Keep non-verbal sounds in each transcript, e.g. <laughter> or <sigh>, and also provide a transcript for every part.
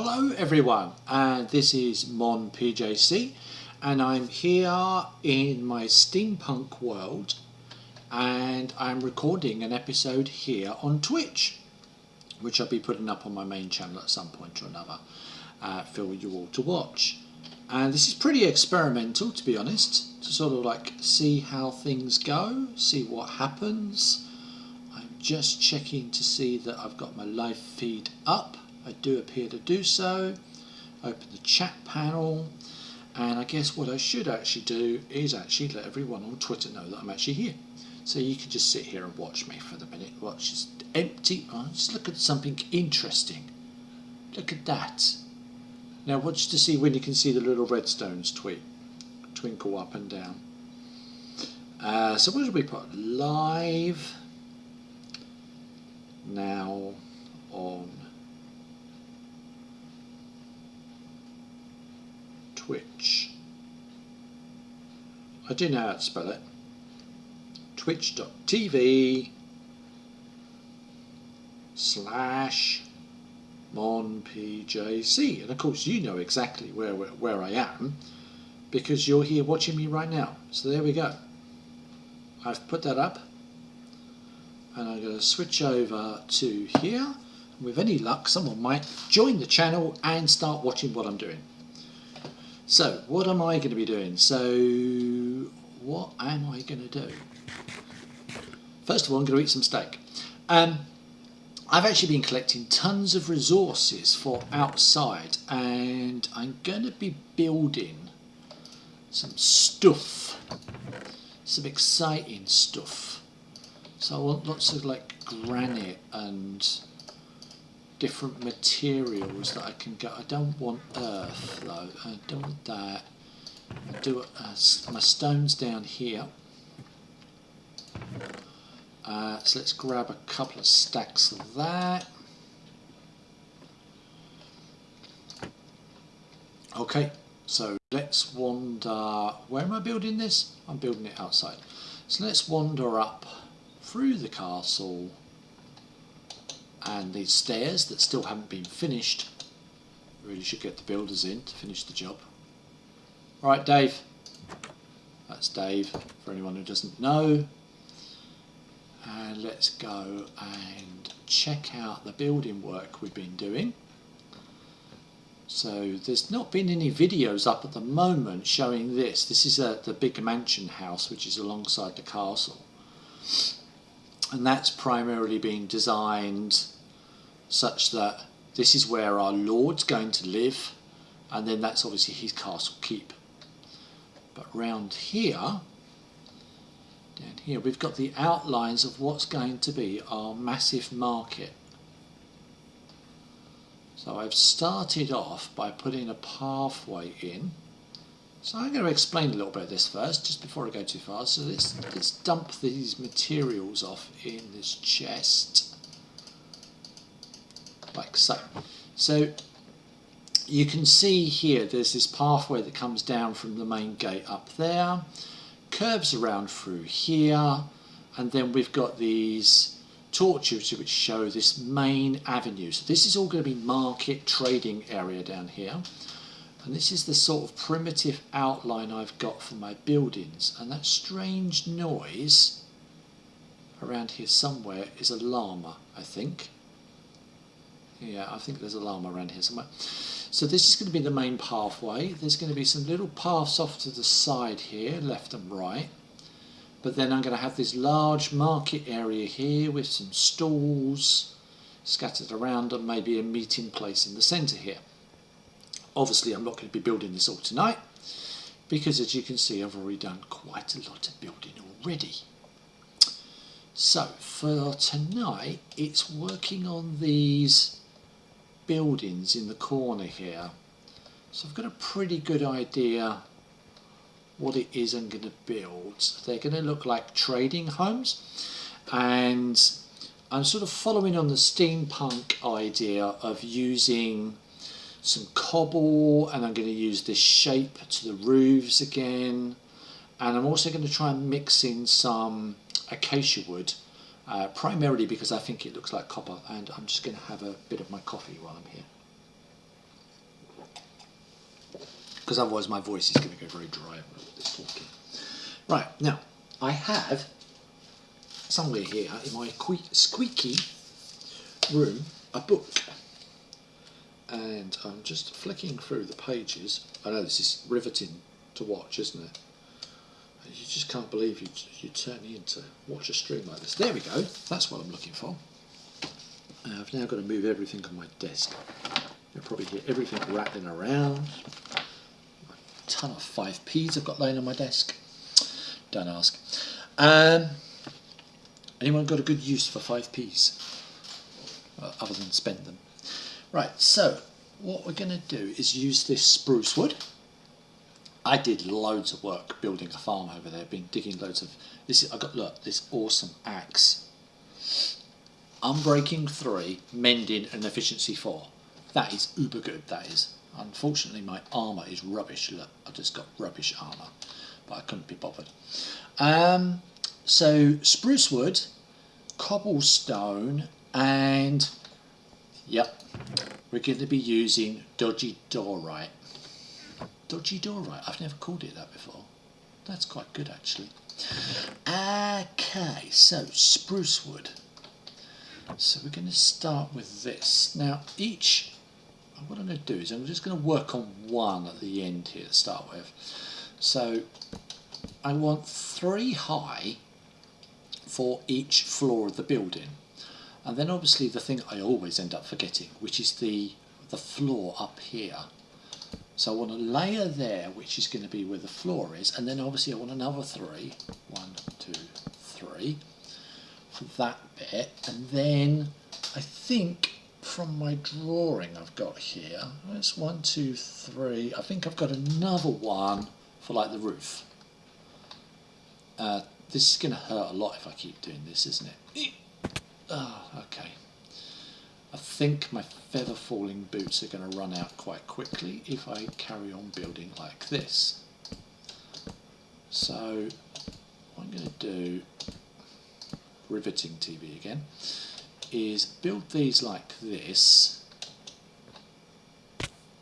Hello everyone, and uh, this is Mon PJC, and I'm here in my steampunk world, and I'm recording an episode here on Twitch, which I'll be putting up on my main channel at some point or another uh, for you all to watch. And this is pretty experimental, to be honest, to sort of like see how things go, see what happens. I'm just checking to see that I've got my live feed up I do appear to do so. Open the chat panel. And I guess what I should actually do is actually let everyone on Twitter know that I'm actually here. So you can just sit here and watch me for the minute. Watch this empty. Oh, just look at something interesting. Look at that. Now watch to see when you can see the little redstones tweet, twinkle up and down. Uh, so what did we put? Live now on Twitch. I do know how to spell it. Twitch.tv slash monpjc. And of course you know exactly where, where, where I am because you're here watching me right now. So there we go. I've put that up and I'm going to switch over to here. With any luck, someone might join the channel and start watching what I'm doing. So, what am I going to be doing? So, what am I going to do? First of all, I'm going to eat some steak. Um, I've actually been collecting tons of resources for outside and I'm going to be building some stuff, some exciting stuff. So I want lots of like granite and different materials that I can get. I don't want earth though, I don't want that. I do uh, my stones down here. Uh, so let's grab a couple of stacks of that. Okay, so let's wander. Where am I building this? I'm building it outside. So let's wander up through the castle and these stairs that still haven't been finished. Really should get the builders in to finish the job. Right, Dave. That's Dave, for anyone who doesn't know. And let's go and check out the building work we've been doing. So there's not been any videos up at the moment showing this. This is a, the big mansion house which is alongside the castle. And that's primarily being designed such that this is where our Lord's going to live and then that's obviously his castle keep. But round here, down here, we've got the outlines of what's going to be our massive market. So I've started off by putting a pathway in. So I'm going to explain a little bit of this first, just before I go too far. So let's, let's dump these materials off in this chest like so. So you can see here there's this pathway that comes down from the main gate up there, curves around through here, and then we've got these torches which show this main avenue. So this is all going to be market trading area down here. And this is the sort of primitive outline I've got for my buildings. And that strange noise around here somewhere is a llama, I think. Yeah, I think there's a llama around here somewhere. So this is going to be the main pathway. There's going to be some little paths off to the side here, left and right. But then I'm going to have this large market area here with some stalls scattered around and maybe a meeting place in the centre here. Obviously I'm not going to be building this all tonight because as you can see I've already done quite a lot of building already. So for tonight it's working on these buildings in the corner here. So I've got a pretty good idea what it is I'm going to build. They're going to look like trading homes and I'm sort of following on the steampunk idea of using some cobble and I'm going to use this shape to the roofs again and I'm also going to try and mix in some acacia wood uh, primarily because I think it looks like copper and I'm just going to have a bit of my coffee while I'm here. because otherwise my voice is going to go very dry. Right, now, I have somewhere here in my squeaky room a book. And I'm just flicking through the pages. I know this is riveting to watch, isn't it? You just can't believe you, you turn in to watch a stream like this. There we go, that's what I'm looking for. Uh, I've now got to move everything on my desk. You'll probably hear everything rattling around. A ton of 5p's I've got laying on my desk. Don't ask. Um, anyone got a good use for 5p's? Uh, other than spend them. Right, so what we're going to do is use this spruce wood. I did loads of work building a farm over there, been digging loads of this. Is, I got look this awesome axe, unbreaking three, mending and efficiency four. That is uber good. That is. Unfortunately, my armour is rubbish. Look, I just got rubbish armour, but I couldn't be bothered. Um, so spruce wood, cobblestone, and yep, we're going to be using dodgy diorite. Dodgy diorite, I've never called it that before. That's quite good actually. Okay, so spruce wood. So we're going to start with this. Now each, what I'm going to do is I'm just going to work on one at the end here to start with. So I want three high for each floor of the building. And then obviously the thing I always end up forgetting, which is the, the floor up here. So I want a layer there, which is going to be where the floor is, and then obviously I want another three. One, two, three for that bit. And then I think from my drawing I've got here, that's one, two, three. I think I've got another one for like the roof. Uh, this is going to hurt a lot if I keep doing this, isn't it? Oh, okay. I think my feather falling boots are going to run out quite quickly if I carry on building like this. So what I'm going to do, riveting TV again, is build these like this.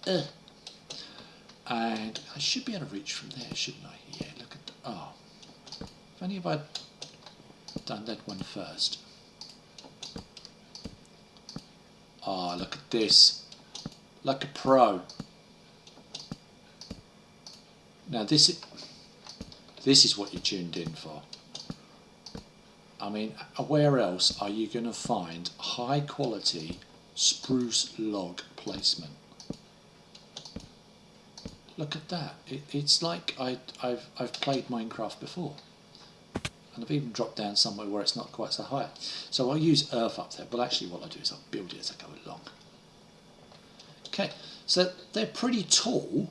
Uh, and I should be able to reach from there, shouldn't I? Yeah, look at, the, oh, if only if I'd done that one first. Ah, oh, look at this. Like a pro. Now this is, this is what you're tuned in for. I mean, where else are you going to find high quality spruce log placement? Look at that. It, it's like I, I've, I've played Minecraft before and I've even dropped down somewhere where it's not quite so high. So I'll use earth up there, but actually what I do is I'll build it as I go along. Okay, so they're pretty tall,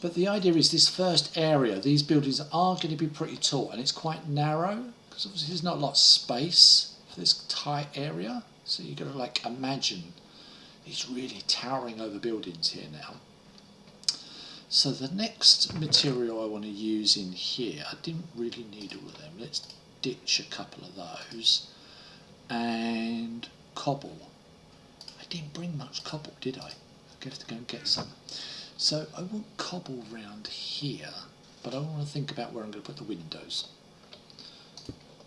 but the idea is this first area, these buildings are going to be pretty tall, and it's quite narrow, because obviously there's not a lot of space for this tight area, so you've got to like imagine these really towering over buildings here now. So the next material I want to use in here, I didn't really need all of them. Let's ditch a couple of those. And cobble. I didn't bring much cobble, did I? I have to go and get some. So I want cobble round here, but I want to think about where I'm going to put the windows.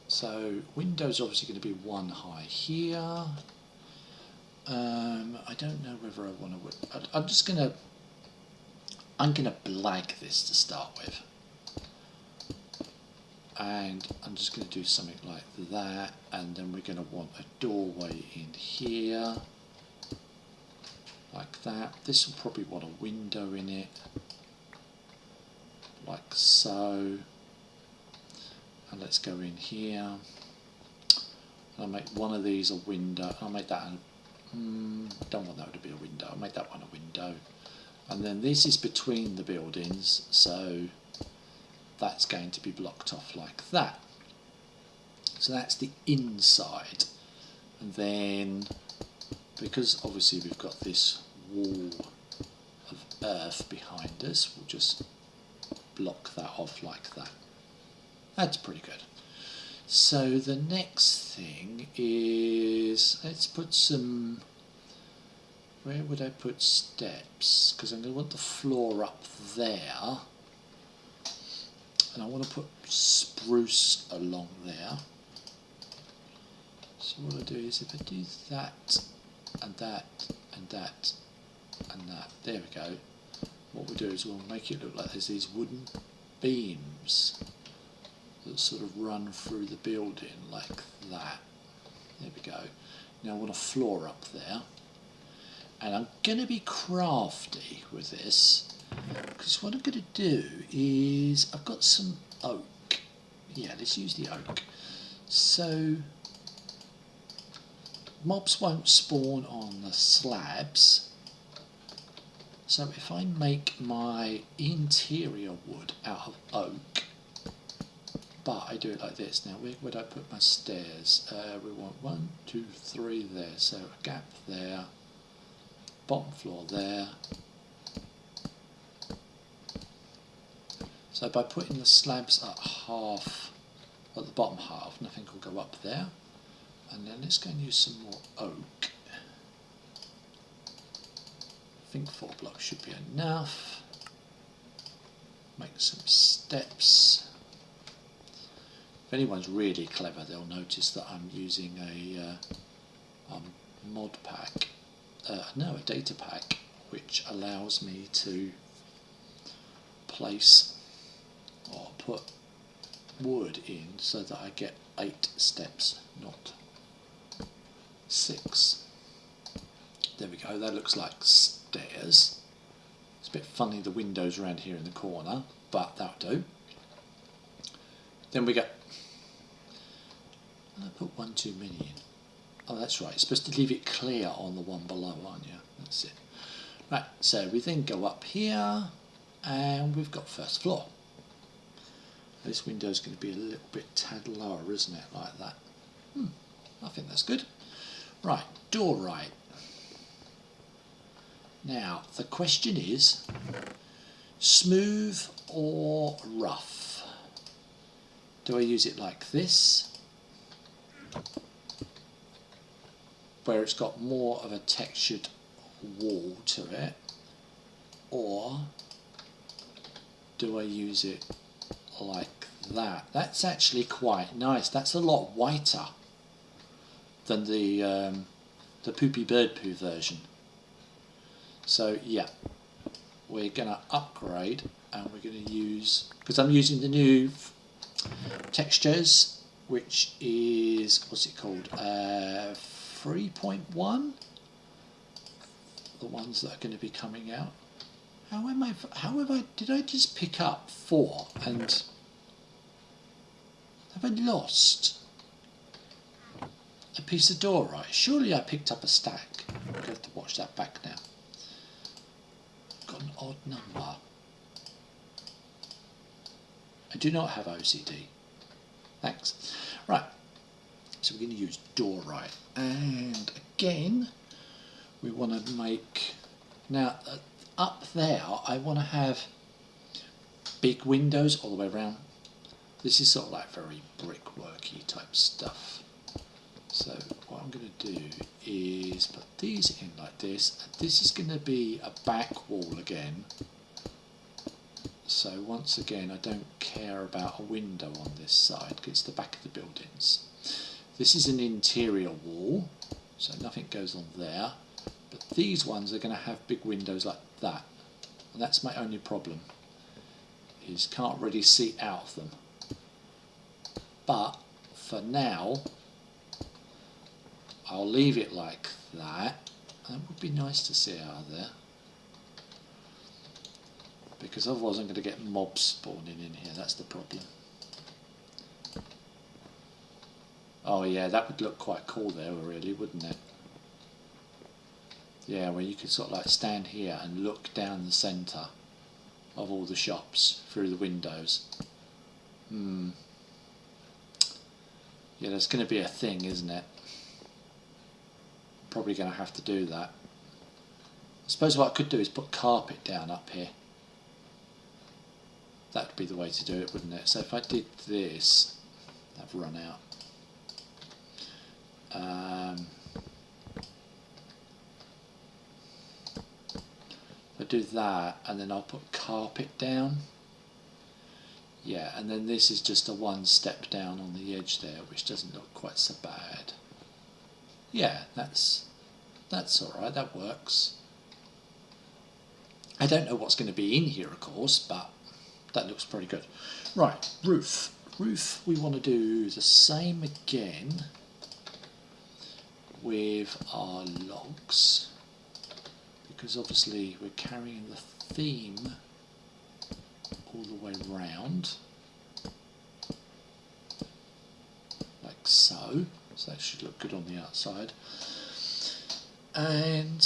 So windows obviously going to be one high here. Um, I don't know whether I want to. I'm just going to I'm going to blag this to start with. And I'm just going to do something like that. And then we're going to want a doorway in here. Like that. This will probably want a window in it. Like so. And let's go in here. I'll make one of these a window. I'll make that. A, mm, don't want that to be a window. I'll make that one a window and then this is between the buildings so that's going to be blocked off like that. So that's the inside. And then because obviously we've got this wall of earth behind us we'll just block that off like that. That's pretty good. So the next thing is let's put some where would I put steps? Because I'm going to want the floor up there. And I want to put spruce along there. So what I do is if I do that and that and that and that, there we go. What we'll do is we'll make it look like there's these wooden beams that sort of run through the building like that. There we go. Now I want a floor up there. And I'm going to be crafty with this because what I'm going to do is I've got some oak. Yeah, let's use the oak. So mobs won't spawn on the slabs. So if I make my interior wood out of oak, but I do it like this. Now, where would I put my stairs? Uh, we want one, two, three there. So a gap there, bottom floor there. So by putting the slabs at half, at the bottom half, nothing will go up there. And then let's go and use some more oak. I think four blocks should be enough. Make some steps. If anyone's really clever, they'll notice that I'm using a uh, um, mod pack, uh, no, a data pack, which allows me to place or put wood in so that I get eight steps, not six. There we go, that looks like stairs. It's a bit funny the windows around here in the corner, but that'll do. Then we get I put one too many in. Oh, that's right. You're supposed to leave it clear on the one below, aren't you? That's it. Right, so we then go up here and we've got first floor. This window is going to be a little bit tad lower, isn't it? Like that. Hmm, I think that's good. Right, diorite. Now, the question is, smooth or rough? Do I use it like this? Where it's got more of a textured wall to it or do I use it like that? That's actually quite nice. That's a lot whiter than the um, the poopy bird poo version. So yeah we're gonna upgrade and we're gonna use because I'm using the new textures which is, what's it called, uh, 3.1, the ones that are going to be coming out. How am I, how have I, did I just pick up four and have I lost a piece of diorite? Surely I picked up a stack. I'm going to have to watch that back now. Got an odd number. I do not have OCD. Thanks. Right, so we're going to use diorite. And again, we want to make, now uh, up there I want to have big windows all the way around. This is sort of like very brickworky type stuff. So what I'm going to do is put these in like this. And this is going to be a back wall again so once again, I don't care about a window on this side because it's the back of the buildings. This is an interior wall, so nothing goes on there. But these ones are going to have big windows like that. And that's my only problem, is can't really see out of them. But for now, I'll leave it like that. That would be nice to see out of there because otherwise I'm going to get mobs spawning in here, that's the problem. Oh yeah, that would look quite cool there really, wouldn't it? Yeah, where you could sort of like stand here and look down the centre of all the shops through the windows. Hmm. Yeah, that's going to be a thing, isn't it? Probably going to have to do that. I suppose what I could do is put carpet down up here that would be the way to do it, wouldn't it? So if I did this, I've run out. Um, I do that and then I'll put carpet down. Yeah, and then this is just a one step down on the edge there, which doesn't look quite so bad. Yeah, that's that's all right. That works. I don't know what's going to be in here, of course, but that looks pretty good. Right, roof. Roof, we want to do the same again with our logs because obviously we're carrying the theme all the way round like so. So that should look good on the outside. And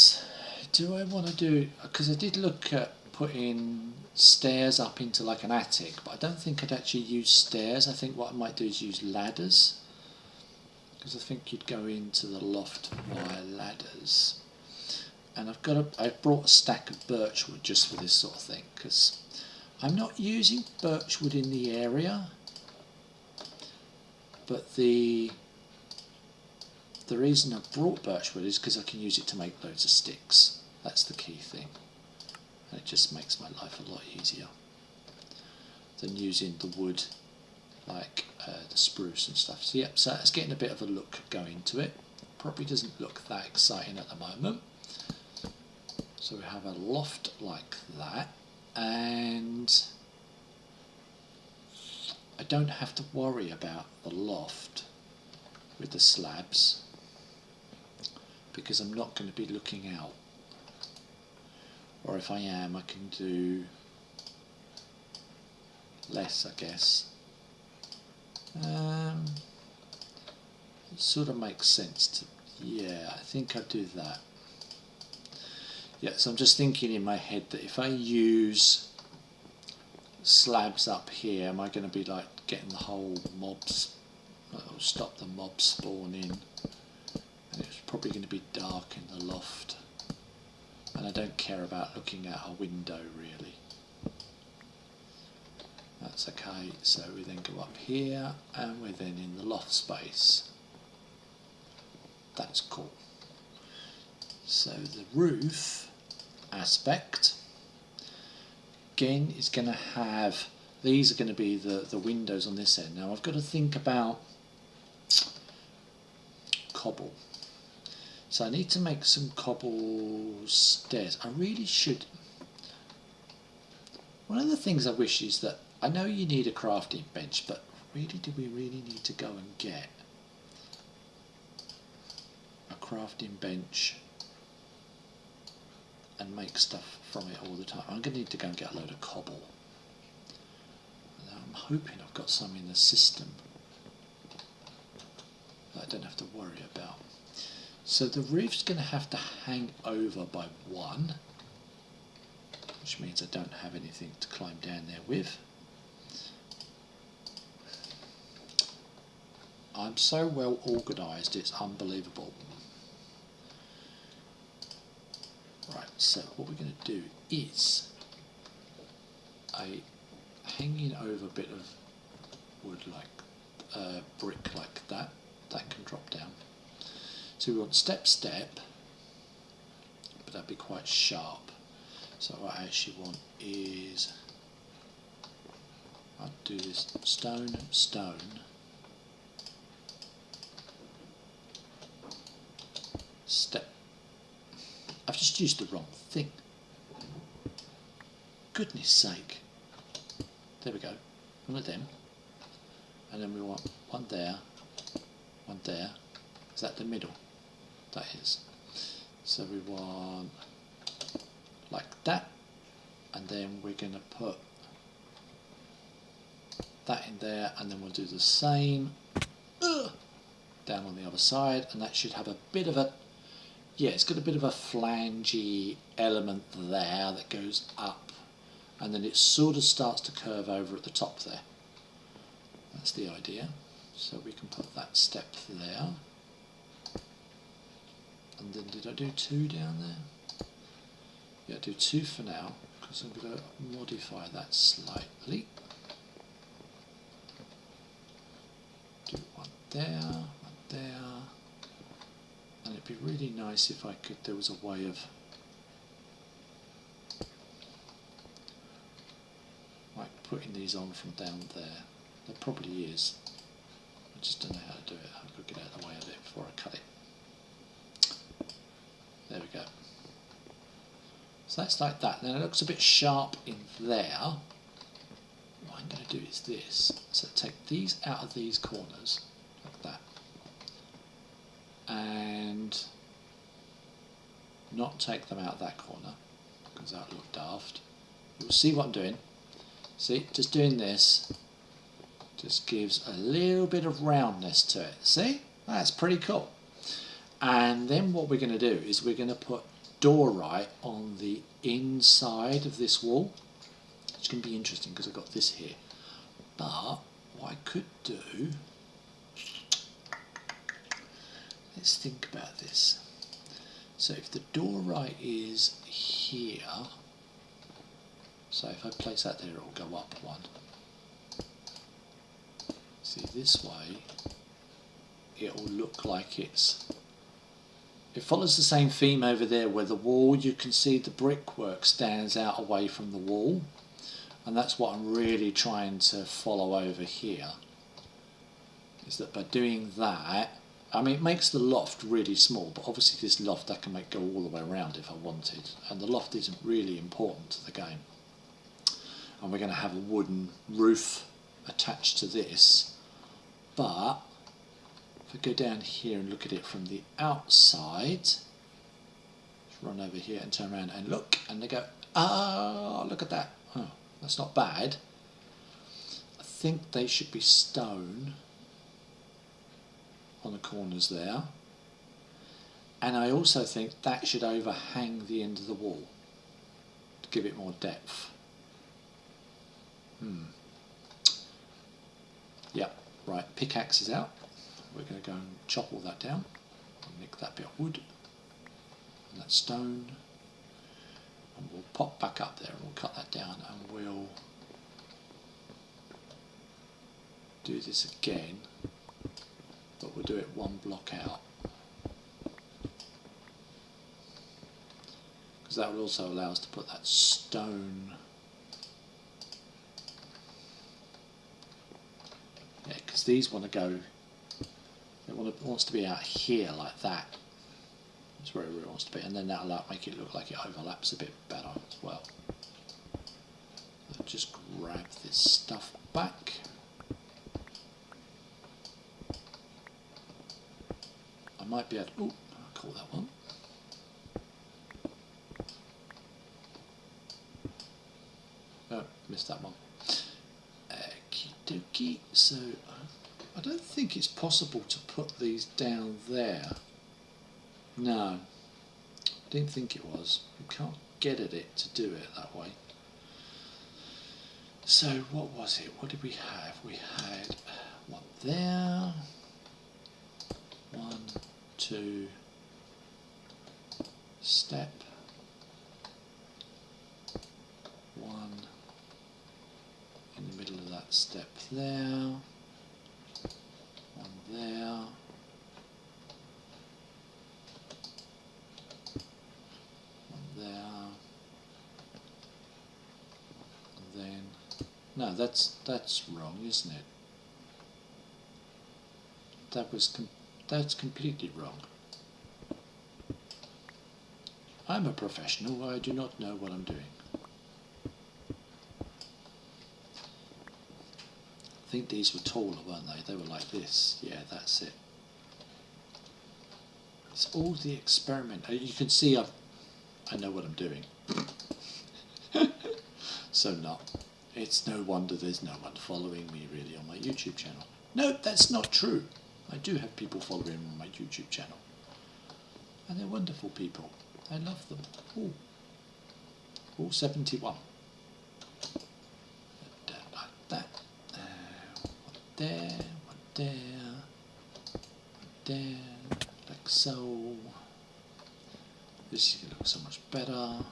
do I want to do because I did look at putting stairs up into like an attic but I don't think I'd actually use stairs. I think what I might do is use ladders because I think you'd go into the loft via ladders. And I've got a, I've brought a stack of birchwood just for this sort of thing because I'm not using birchwood in the area. But the the reason I brought birchwood is because I can use it to make loads of sticks. That's the key thing. And it just makes my life a lot easier than using the wood like uh, the spruce and stuff. So yep so it's getting a bit of a look going to it. Probably doesn't look that exciting at the moment. So we have a loft like that. And I don't have to worry about the loft with the slabs because I'm not going to be looking out. Or if I am I can do less I guess um, it sort of makes sense to yeah I think I do that. Yeah, so I'm just thinking in my head that if I use slabs up here, am I going to be like getting the whole mobs, it'll stop the mob spawning, and it's probably going to be dark in the loft, and I don't care about looking out a window really. That's okay, so we then go up here, and we're then in the loft space. That's cool. So the roof aspect again is going to have these are going to be the, the windows on this end. Now I've got to think about cobble. So I need to make some cobble stairs. I really should. One of the things I wish is that I know you need a crafting bench, but really do we really need to go and get a crafting bench and make stuff from it all the time. I'm going to need to go and get a load of cobble. I'm hoping I've got some in the system that I don't have to worry about. So the roof's going to have to hang over by one, which means I don't have anything to climb down there with. I'm so well organised, it's unbelievable. Right, so what we're going to do is a hanging over bit of wood like uh, brick like that, that can drop down. So we want step step, but that'd be quite sharp. So what I actually want is, I'll do this stone, stone, step I've just used the wrong thing. Goodness sake. There we go. One of them. And then we want one there, one there. Is that the middle? That is. So we want like that. And then we're going to put that in there and then we'll do the same uh, down on the other side and that should have a bit of a yeah, it's got a bit of a flangey element there that goes up and then it sort of starts to curve over at the top there. That's the idea. So we can put that step there. And then did I do two down there? Yeah, do two for now because I'm going to modify that slightly. Do one there, one there it'd be really nice if I could, there was a way of like putting these on from down there. There probably is. I just don't know how to do it. I've got to get out of the way of it before I cut it. There we go. So that's like that. Then it looks a bit sharp in there. What I'm going to do is this. So take these out of these corners and not take them out that corner, because that would look daft. You'll see what I'm doing. See, just doing this just gives a little bit of roundness to it. See, that's pretty cool. And then what we're going to do is we're going to put Diorite on the inside of this wall. It's going to be interesting because I've got this here. But what I could do, let's think about this. So if the diorite is here, so if I place that there, it will go up one. See, this way, it will look like it's it follows the same theme over there where the wall you can see the brickwork stands out away from the wall and that's what I'm really trying to follow over here is that by doing that I mean it makes the loft really small but obviously this loft I can make go all the way around if I wanted and the loft isn't really important to the game and we're going to have a wooden roof attached to this but if I go down here and look at it from the outside, run over here and turn around and look, and they go, ah, look at that. Oh, that's not bad. I think they should be stone on the corners there. And I also think that should overhang the end of the wall to give it more depth. Hmm. Yeah, right, pickaxe is out we're going to go and chop all that down nick that bit of wood and that stone and we'll pop back up there and we'll cut that down and we'll do this again but we'll do it one block out because that will also allow us to put that stone yeah because these want to go it wants to be out here like that. That's where it really wants to be, and then that'll make it look like it overlaps a bit better as well. Just grab this stuff back. I might be able to, oh, I'll call that one. Oh, missed that one. Okie dokie, so I don't think it's possible to put these down there. No, I didn't think it was. You can't get at it to do it that way. So what was it? What did we have? We had one there, one, two, step, one in the middle of that step there one there. one there. And then, no, that's that's wrong, isn't it? That was that's completely wrong. I'm a professional. I do not know what I'm doing. I think these were taller, weren't they? They were like this. Yeah, that's it. It's all the experiment. Uh, you can see I've, I know what I'm doing. <laughs> so not. It's no wonder there's no one following me really on my YouTube channel. No, that's not true. I do have people following on my YouTube channel. And they're wonderful people. I love them. All. All 71. Uh, uh, there, one there, one there, like so. This is going to look so much better.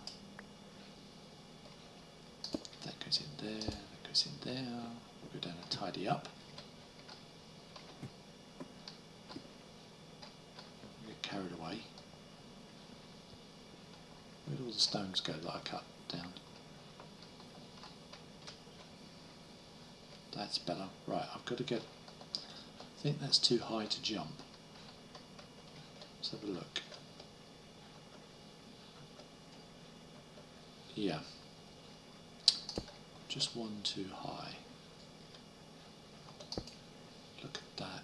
That goes in there, that goes in there. We'll go down and tidy up. Get carried away. Stones go I cut down? That's better. Right, I've got to get. I think that's too high to jump. Let's have a look. Yeah. Just one too high. Look at that.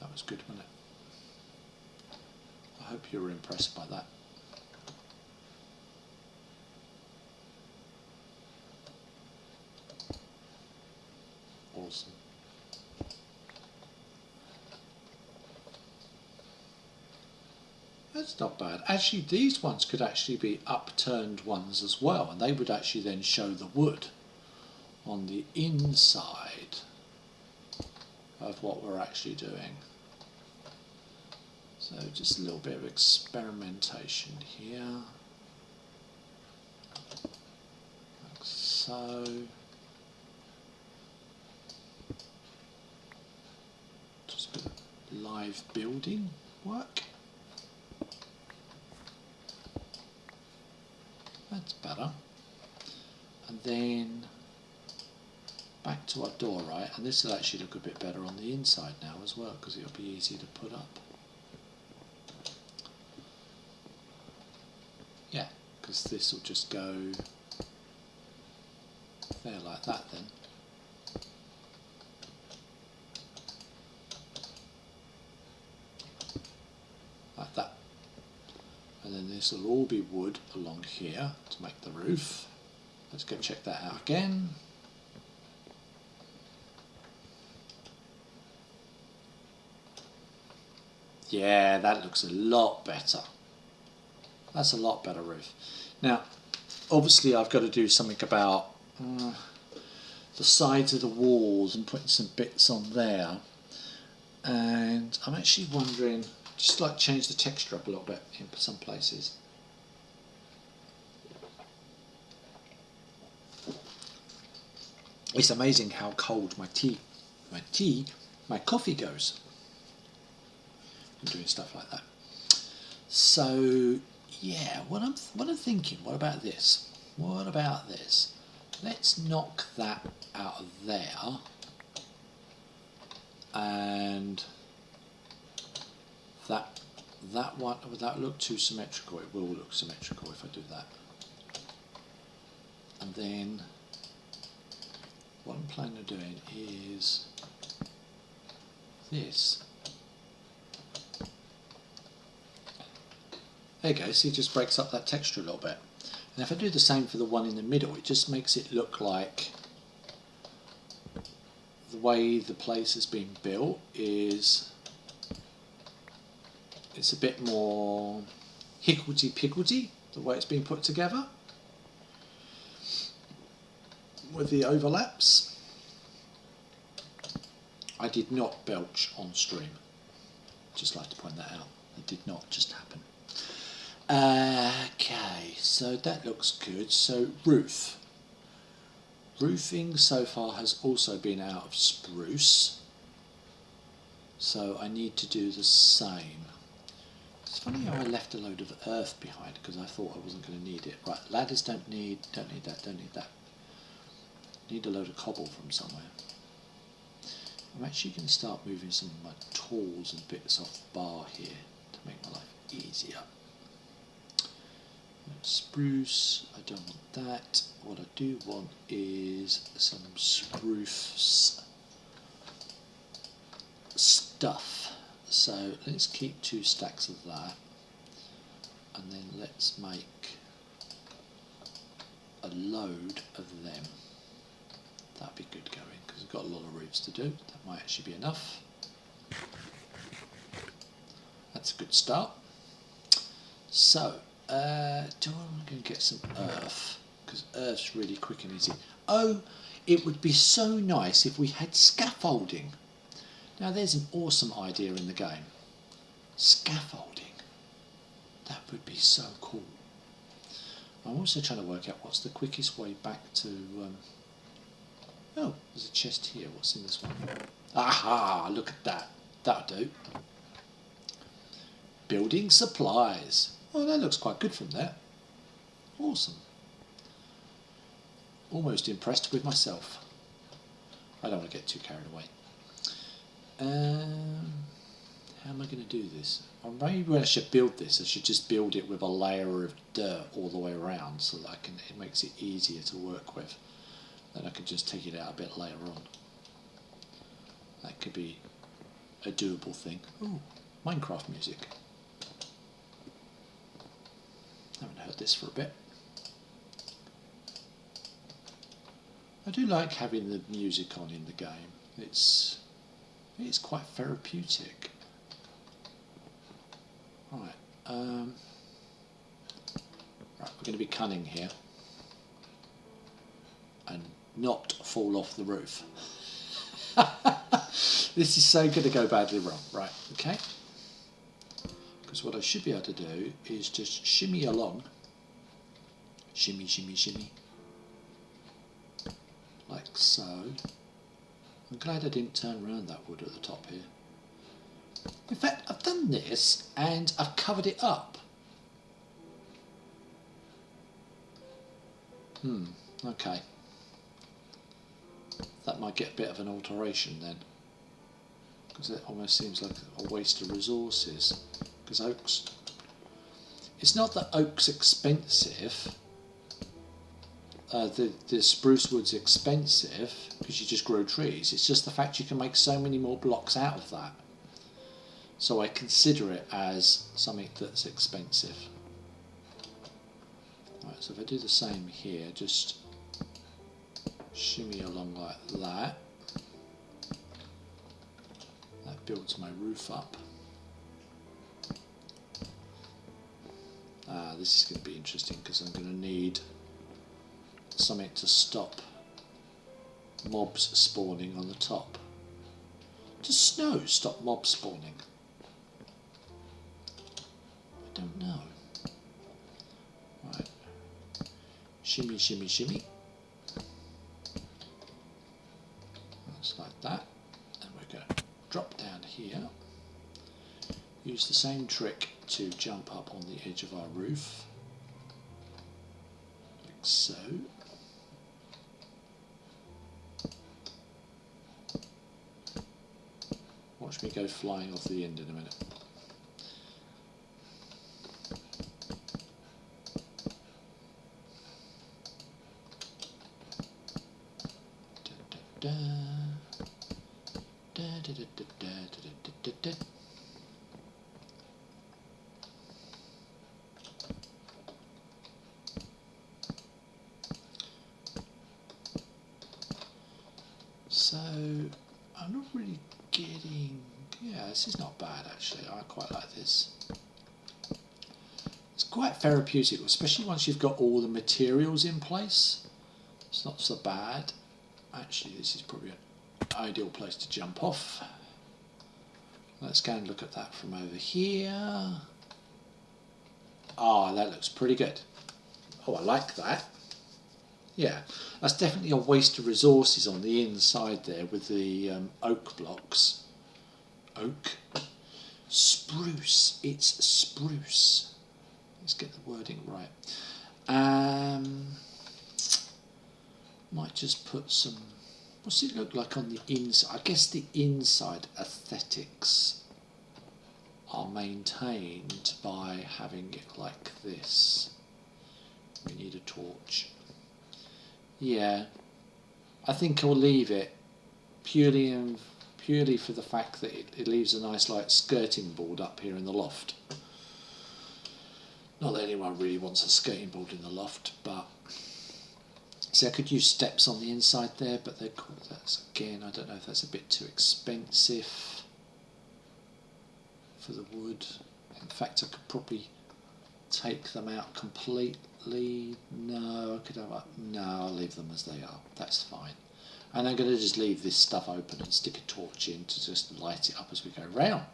That was good, wasn't it? I hope you were impressed by that. Awesome. That's not bad. Actually, these ones could actually be upturned ones as well, and they would actually then show the wood on the inside of what we're actually doing. So just a little bit of experimentation here. Like so. Just a bit of live building work. That's better. And then back to our door, right? And this will actually look a bit better on the inside now as well because it'll be easier to put up. Yeah, because this will just go there like that then. Like that. And then this will all be wood along here make the roof. Let's go check that out again. Yeah, that looks a lot better. That's a lot better roof. Now, obviously I've got to do something about uh, the sides of the walls and putting some bits on there. And I'm actually wondering, just like change the texture up a little bit in some places. It's amazing how cold my tea, my tea, my coffee goes. I'm doing stuff like that. So yeah, what I'm what I'm thinking. What about this? What about this? Let's knock that out of there, and that that one would that look too symmetrical? It will look symmetrical if I do that. And then what I'm planning on doing is this. There you go, see it just breaks up that texture a little bit. And if I do the same for the one in the middle, it just makes it look like the way the place has been built is it's a bit more higgledy-piggledy, the way it's been put together with the overlaps. I did not belch on stream. Just like to point that out. It did not just happen. Okay, so that looks good. So roof. Roofing so far has also been out of spruce. So I need to do the same. It's funny how I left a load of earth behind because I thought I wasn't going to need it. Right, ladders don't need, don't need that, don't need that. Need a load of cobble from somewhere. I'm actually going to start moving some of my tools and bits off bar here to make my life easier. Spruce, I don't want that. What I do want is some spruce stuff. So let's keep two stacks of that and then let's make a load of them. That'd be good going because we've got a lot of roofs to do. That might actually be enough. That's a good start. So uh, do I'm going to get some earth because earth's really quick and easy. Oh, it would be so nice if we had scaffolding. Now there's an awesome idea in the game. Scaffolding. That would be so cool. I'm also trying to work out what's the quickest way back to... Um, oh, there's a chest here. What's in this one? Aha! Look at that. That'll do. Building supplies. Oh, that looks quite good from there. Awesome. almost impressed with myself. I don't want to get too carried away. Um, how am I going to do this? Or maybe when I should build this, I should just build it with a layer of dirt all the way around so that I can. It makes it easier to work with. Then I can just take it out a bit later on. That could be a doable thing. Ooh, Minecraft music. Haven't heard this for a bit. I do like having the music on in the game. It's it's quite therapeutic. Right, um, right, we're going to be cunning here and not fall off the roof. <laughs> this is so going to go badly wrong. Right, okay. Because what I should be able to do is just shimmy along. Shimmy, shimmy, shimmy. Like so. I'm glad I didn't turn around that wood at the top here. In fact, I've done this and I've covered it up. Hmm, okay. That might get a bit of an alteration then. Because it almost seems like a waste of resources. Because oak's... It's not that oak's expensive. Uh, the, the spruce wood's expensive because you just grow trees. It's just the fact you can make so many more blocks out of that. So I consider it as something that's expensive. Right, so if I do the same here, just shimmy along like that. That builds my roof up. Ah, this is going to be interesting because I'm going to need something to stop mobs spawning on the top. Does snow stop mob spawning? I don't know. Right. Shimmy, shimmy, shimmy. That's like that. And we're going to drop down here. Use the same trick to jump up on the edge of our roof. Like so. Watch me go flying off the end in a minute. Da, da, da. So I'm not really getting. Yeah, this is not bad actually. I quite like this. It's quite therapeutic, especially once you've got all the materials in place. It's not so bad. Actually, this is probably ideal place to jump off. Let's go and look at that from over here. Ah, that looks pretty good. Oh, I like that. Yeah, that's definitely a waste of resources on the inside there with the um, oak blocks. Oak? Spruce. It's spruce. Let's get the wording right. Um, might just put some. What's it look like on the inside? I guess the inside aesthetics are maintained by having it like this. We need a torch. Yeah, I think I'll leave it purely purely for the fact that it, it leaves a nice like skirting board up here in the loft. Not that anyone really wants a skirting board in the loft, but see, I could use steps on the inside there, but they're that's again. I don't know if that's a bit too expensive for the wood. In fact, I could probably take them out completely. No, I could have, no, I'll leave them as they are. That's fine. And I'm going to just leave this stuff open and stick a torch in to just light it up as we go round.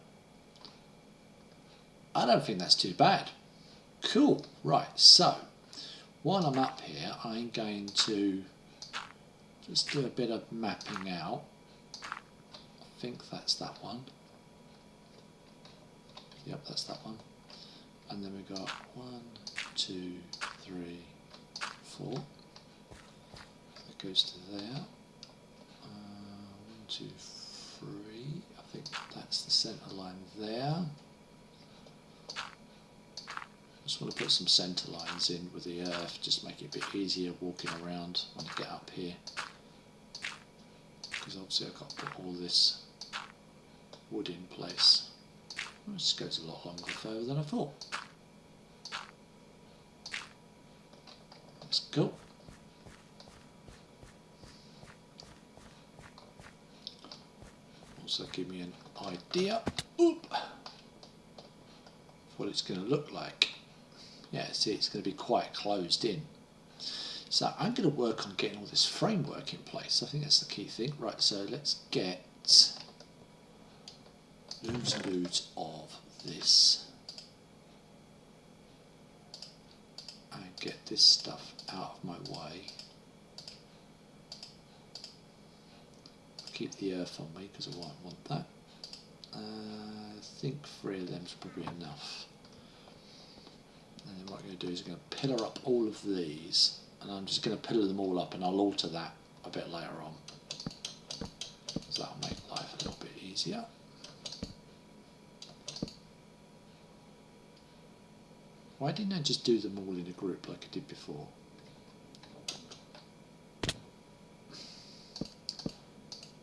I don't think that's too bad. Cool. Right. So while I'm up here, I'm going to just do a bit of mapping out. I think that's that one. Yep, that's that one. And then we've got one, two, three, four. That goes to there. Uh, one, two, three. I think that's the centre line there. I just want to put some centre lines in with the earth, just make it a bit easier walking around when I get up here. Because obviously I've got to put all this wood in place. This goes a lot longer further than I thought. That's cool. Also give me an idea oop, what it's going to look like. Yeah, see it's going to be quite closed in. So I'm going to work on getting all this framework in place. I think that's the key thing. Right, so let's get loads and loads of this and get this stuff out of my way. Keep the earth on me because I won't want that. Uh, I think three of them is probably enough. I'm going to do is I'm going to pillar up all of these and I'm just going to pillar them all up and I'll alter that a bit later on. So that'll make life a little bit easier. Why didn't I just do them all in a group like I did before?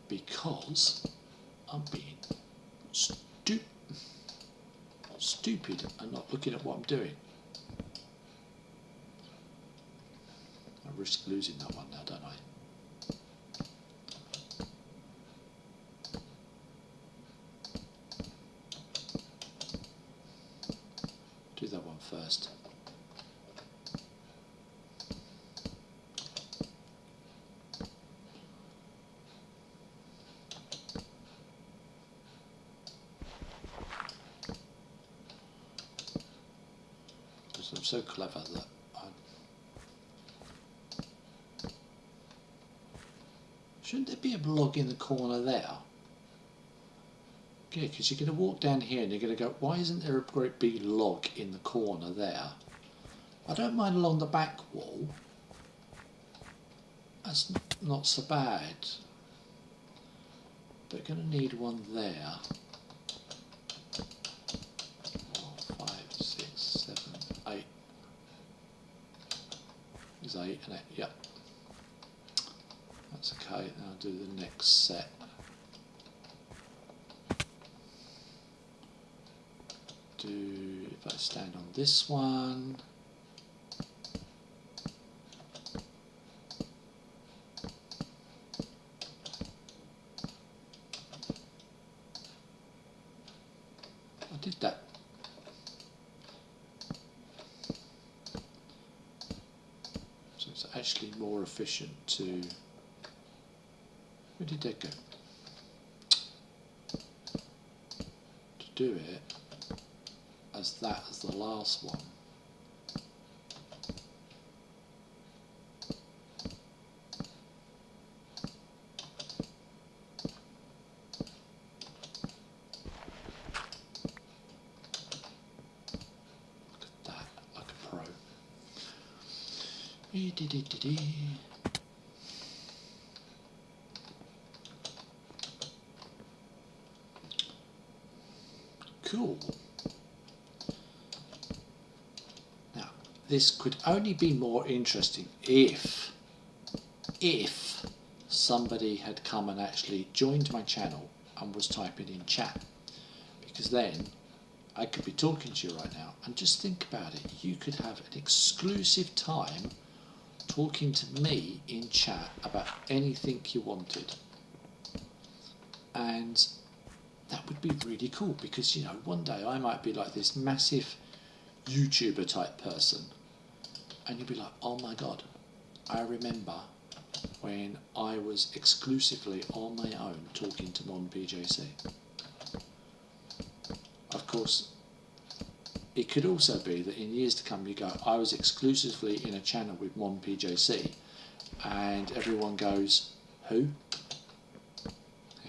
Because I'm being stu stupid and not looking at what I'm doing. Risk losing that one now, don't I? Do that one first. Because I'm so clever that I shouldn't in the corner there? Yeah, because you're going to walk down here and you're going to go, why isn't there a great big log in the corner there? I don't mind along the back wall. That's not so bad. But going to need one there. Four, five, six, seven, eight. Is eight, and it? Yep. That's okay. Then Set. do if I stand on this one I did that so it's actually more efficient to where did that go to do it as that as the last one. Look at that, like a pro. Ee-dee-dee-dee-dee. Cool. Now, this could only be more interesting if, if somebody had come and actually joined my channel and was typing in chat. Because then I could be talking to you right now and just think about it. You could have an exclusive time talking to me in chat about anything you wanted. And that would be really cool because, you know, one day I might be like this massive YouTuber type person, and you'd be like, oh my god, I remember when I was exclusively on my own talking to Mon PJC. Of course, it could also be that in years to come you go, I was exclusively in a channel with Mon PJC, and everyone goes, who? <laughs>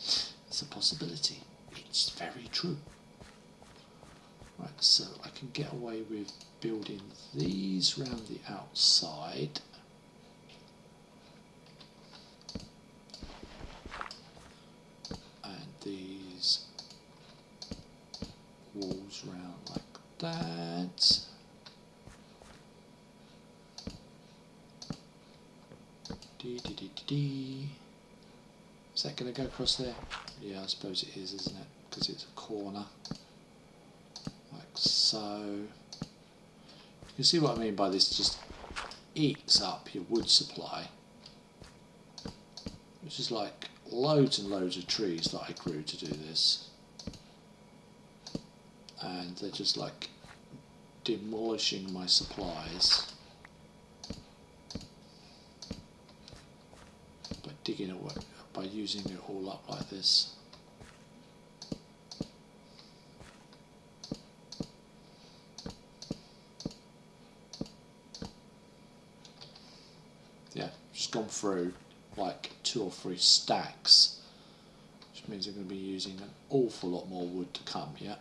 it's a possibility. It's very true. Right, so I can get away with building these round the outside. And these walls round like that. Dee, dee, dee, dee. Is that going to go across there? Yeah, I suppose it is, isn't it? Because it's a corner. So. You can see what I mean by this just eats up your wood supply. Which is like loads and loads of trees that I grew to do this. And they're just like demolishing my supplies. By digging away, by using it all up like this. Yeah, just gone through like two or three stacks, which means I'm going to be using an awful lot more wood to come, yeah.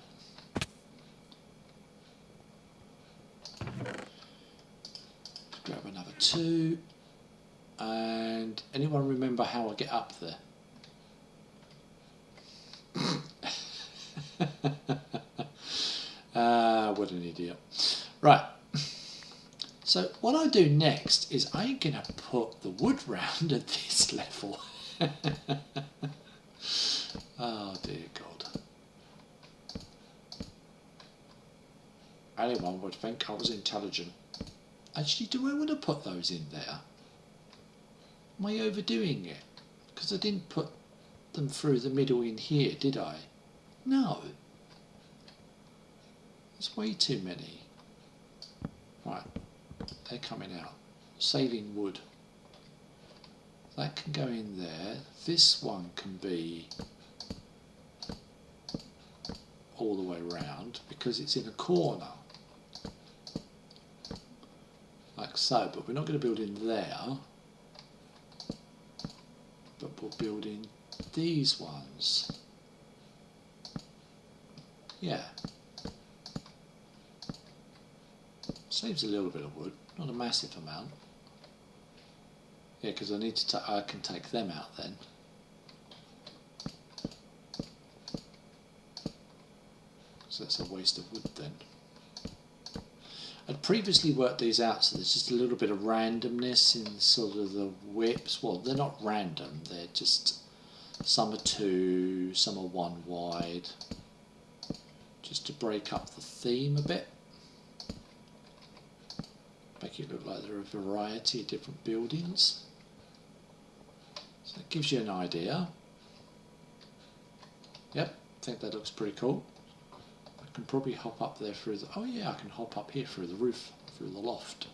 Grab another two. And anyone remember how I get up there? <laughs> Ah, what an idiot. Right. So what I do next is I'm going to put the wood round <laughs> at this level. <laughs> oh dear God. Anyone would think I was intelligent. Actually, do I want to put those in there? Am I overdoing it? Because I didn't put them through the middle in here, did I? No. There's way too many. Right, they're coming out. Sailing wood. That can go in there. This one can be all the way round because it's in a corner. Like so, but we're not going to build in there. But we'll build in these ones. Yeah. Saves a little bit of wood, not a massive amount. Yeah, because I need to. I can take them out then. So that's a waste of wood then. I'd previously worked these out, so there's just a little bit of randomness in sort of the whips. Well, they're not random; they're just some are two, some are one wide, just to break up the theme a bit. Make it look like there are a variety of different buildings. So that gives you an idea. Yep, I think that looks pretty cool. I can probably hop up there through the, oh yeah, I can hop up here through the roof, through the loft.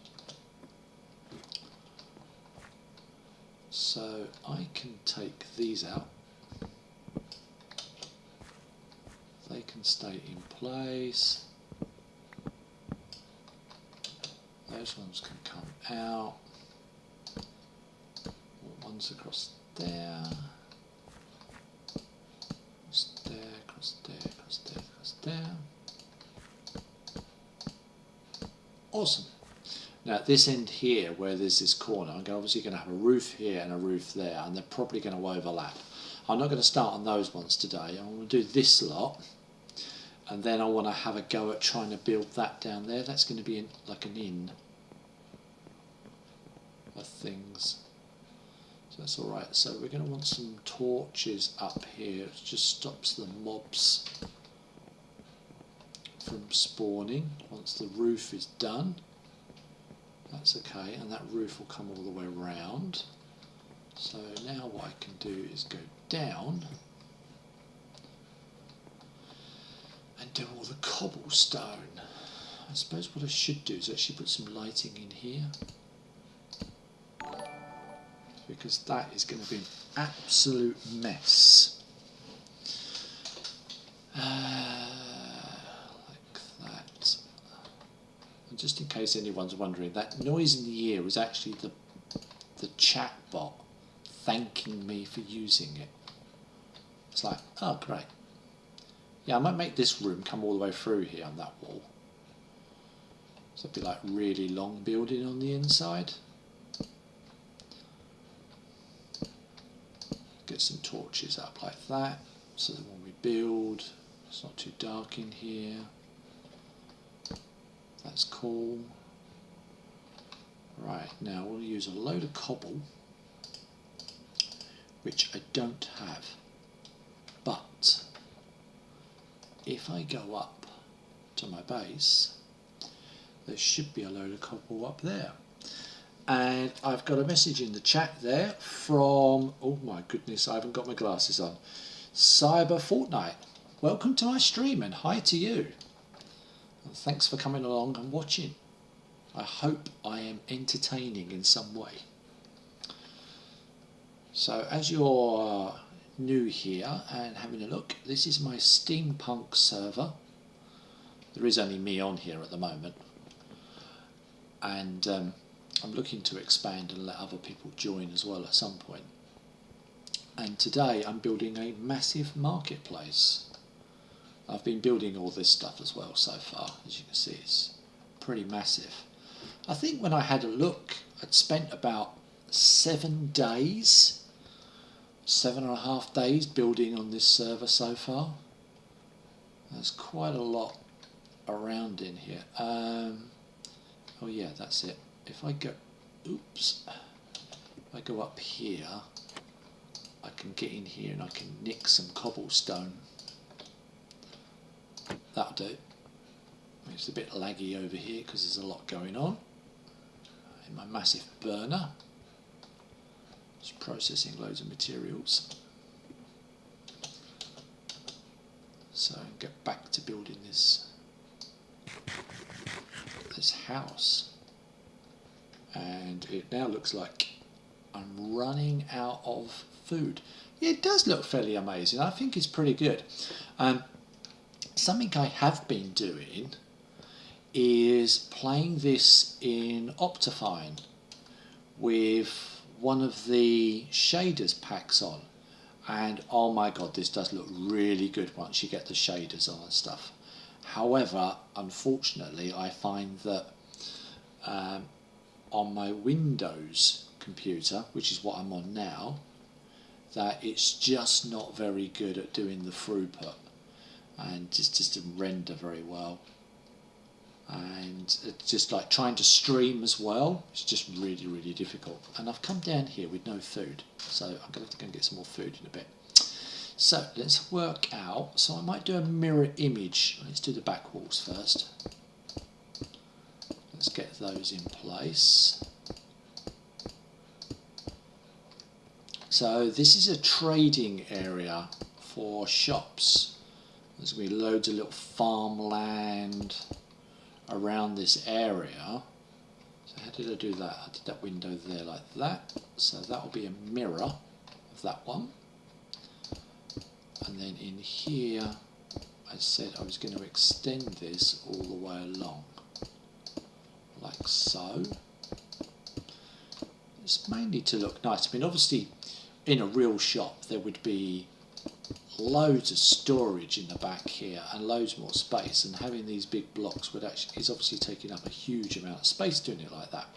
So I can take these out. They can stay in place. Those ones can come out. One's across there. Across there, across there, across there, across there. Awesome. Now at this end here, where there's this corner, I'm obviously going to have a roof here and a roof there, and they're probably going to overlap. I'm not going to start on those ones today. I'm going to do this lot, and then I want to have a go at trying to build that down there. That's going to be in, like an inn of things. So that's alright. So we're going to want some torches up here. It just stops the mobs from spawning once the roof is done. That's okay, and that roof will come all the way around. So now what I can do is go down and do all the cobblestone. I suppose what I should do is actually put some lighting in here because that is going to be an absolute mess. Uh, like that. And just in case anyone's wondering, that noise in the ear was actually the the chat bot thanking me for using it. It's like, oh great. Yeah, I might make this room come all the way through here on that wall. So it'd be like really long building on the inside. Get some torches up like that so that when we build it's not too dark in here that's cool right now we'll use a load of cobble which I don't have. But if I go up to my base, there should be a load of cobble up there. And I've got a message in the chat there from, oh my goodness, I haven't got my glasses on. Cyber Fortnite. Welcome to my stream and hi to you. And thanks for coming along and watching. I hope I am entertaining in some way. So as you're new here and having a look, this is my steampunk server. There is only me on here at the moment. And um, I'm looking to expand and let other people join as well at some point. And today I'm building a massive marketplace. I've been building all this stuff as well so far, as you can see it's pretty massive. I think when I had a look, I'd spent about seven days, seven and a half days building on this server so far. There's quite a lot around in here. Um, oh yeah, that's it. If I go, oops, if I go up here, I can get in here and I can nick some cobblestone. That'll do. It's a bit laggy over here because there's a lot going on. In my massive burner. it's processing loads of materials. So get back to building this this house. And it now looks like I'm running out of food. It does look fairly amazing. I think it's pretty good. Um, something I have been doing is playing this in Optifine with one of the shaders packs on and oh my god this does look really good once you get the shaders on and stuff however unfortunately I find that um, on my Windows computer which is what I'm on now that it's just not very good at doing the throughput and just, just didn't render very well. And it's just like trying to stream as well it's just really really difficult. And I've come down here with no food so I'm going to have to go and get some more food in a bit. So let's work out so I might do a mirror image. Let's do the back walls first let's get those in place so this is a trading area for shops there's going to be loads of little farmland around this area. So how did I do that? I did that window there like that. So that will be a mirror of that one. And then in here, I said I was going to extend this all the way along, like so. It's mainly to look nice. I mean, obviously, in a real shop, there would be loads of storage in the back here and loads more space and having these big blocks would actually is obviously taking up a huge amount of space doing it like that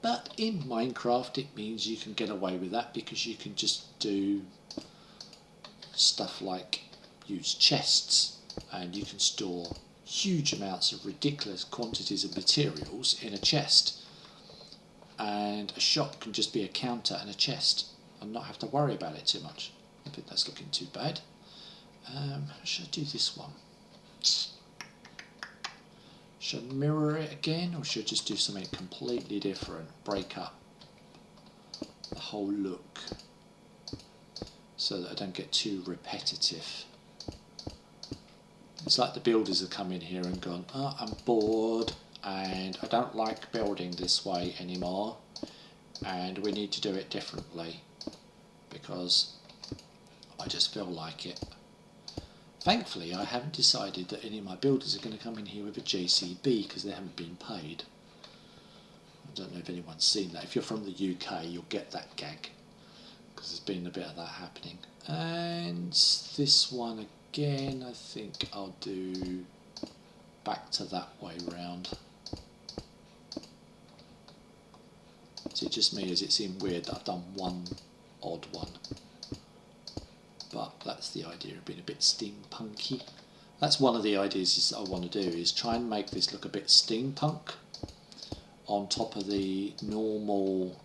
but in Minecraft it means you can get away with that because you can just do stuff like use chests and you can store huge amounts of ridiculous quantities of materials in a chest and a shop can just be a counter and a chest and not have to worry about it too much I think that's looking too bad. Um, should I do this one? Should I mirror it again or should I just do something completely different? Break up the whole look so that I don't get too repetitive. It's like the builders have come in here and gone, oh, I'm bored and I don't like building this way anymore and we need to do it differently because I just feel like it. Thankfully, I haven't decided that any of my builders are going to come in here with a JCB because they haven't been paid. I don't know if anyone's seen that. If you're from the UK, you'll get that gag because there's been a bit of that happening. And this one again, I think I'll do back to that way round. Is it just me? Does it seem weird that I've done one odd one? but that's the idea of being a bit steampunky. That's one of the ideas I want to do is try and make this look a bit steampunk on top of the normal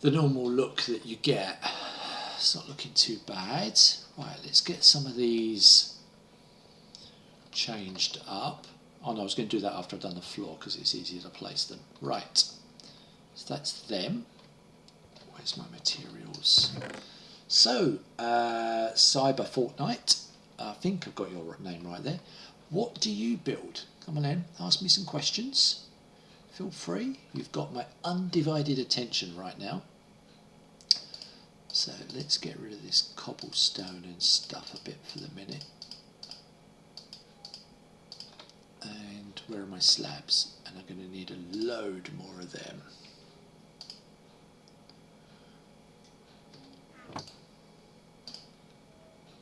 the normal look that you get. It's not looking too bad. Right, let's get some of these changed up. Oh no, I was going to do that after I've done the floor because it's easier to place them. Right, so that's them. Where's my materials? So, uh, Cyber Fortnite, I think I've got your name right there. What do you build? Come on in, ask me some questions. Feel free, you've got my undivided attention right now. So let's get rid of this cobblestone and stuff a bit for the minute. And where are my slabs? And I'm going to need a load more of them.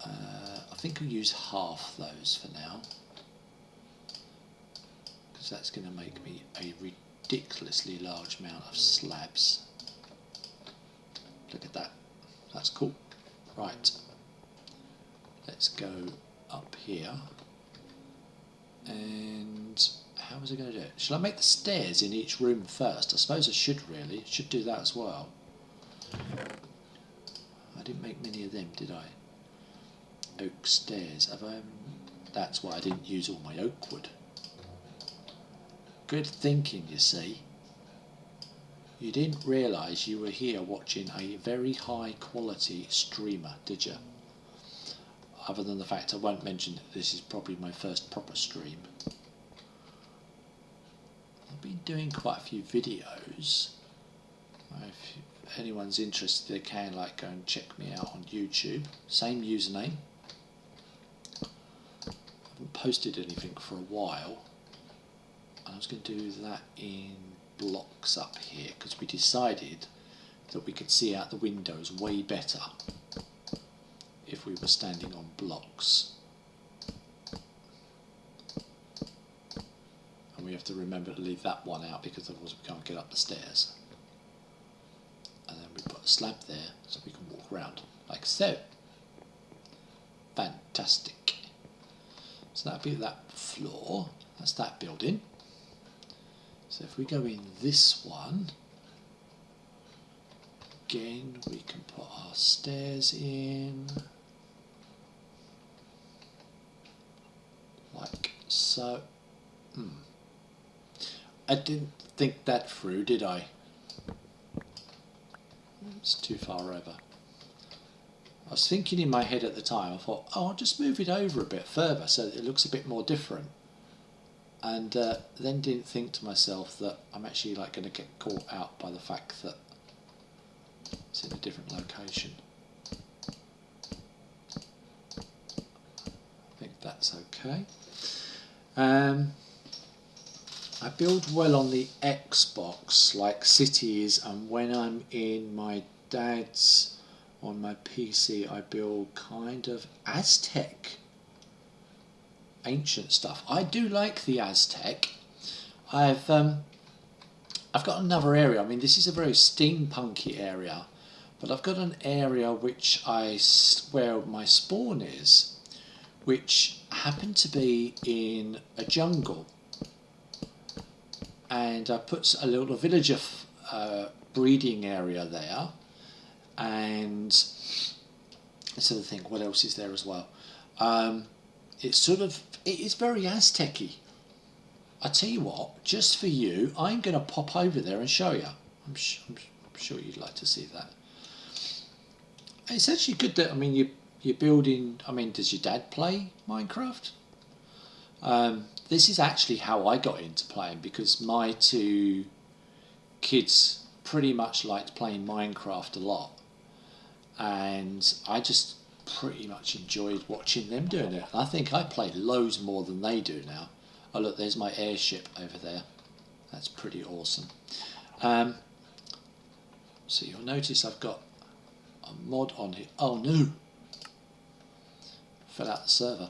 Uh, I think I'll use half those for now because that's going to make me a ridiculously large amount of slabs. Look at that, that's cool. Right, let's go up here and how was I going to do it? Shall I make the stairs in each room first? I suppose I should really, should do that as well. I didn't make many of them, did I? Oak stairs, have I? Um, that's why I didn't use all my oak wood. Good thinking, you see. You didn't realise you were here watching a very high quality streamer, did you? Other than the fact I won't mention that this is probably my first proper stream. I've been doing quite a few videos. If anyone's interested, they can like go and check me out on YouTube. Same username. I haven't posted anything for a while. I was going to do that in blocks up here because we decided that we could see out the windows way better if we were standing on blocks. And we have to remember to leave that one out because otherwise we can't get up the stairs. And then we put a slab there so we can walk around like so. Fantastic. So that'll be that floor. That's that building. So if we go in this one, again we can put our stairs in like so. Hmm. I didn't think that through, did I? It's too far over. I was thinking in my head at the time, I thought, oh, I'll just move it over a bit further so it looks a bit more different and uh, then didn't think to myself that I'm actually like going to get caught out by the fact that it's in a different location. I think that's okay. Um, I build well on the Xbox, like cities, and when I'm in my dad's on my PC, I build kind of Aztec ancient stuff. I do like the Aztec. I've um, I've got another area. I mean, this is a very steampunky area, but I've got an area which I where my spawn is, which happened to be in a jungle, and I put a little villager uh, breeding area there, and let's have a think. What else is there as well? Um, it's sort of it is very Aztec-y. I tell you what, just for you, I'm going to pop over there and show you. I'm, I'm, I'm, sure you'd like to see that. It's actually good that I mean you you're building. I mean, does your dad play Minecraft? Um, this is actually how I got into playing because my two kids pretty much liked playing Minecraft a lot, and I just pretty much enjoyed watching them doing it. I think I play loads more than they do now. Oh look, there's my airship over there. That's pretty awesome. Um, so you'll notice I've got a mod on here. Oh no! Fell out the server.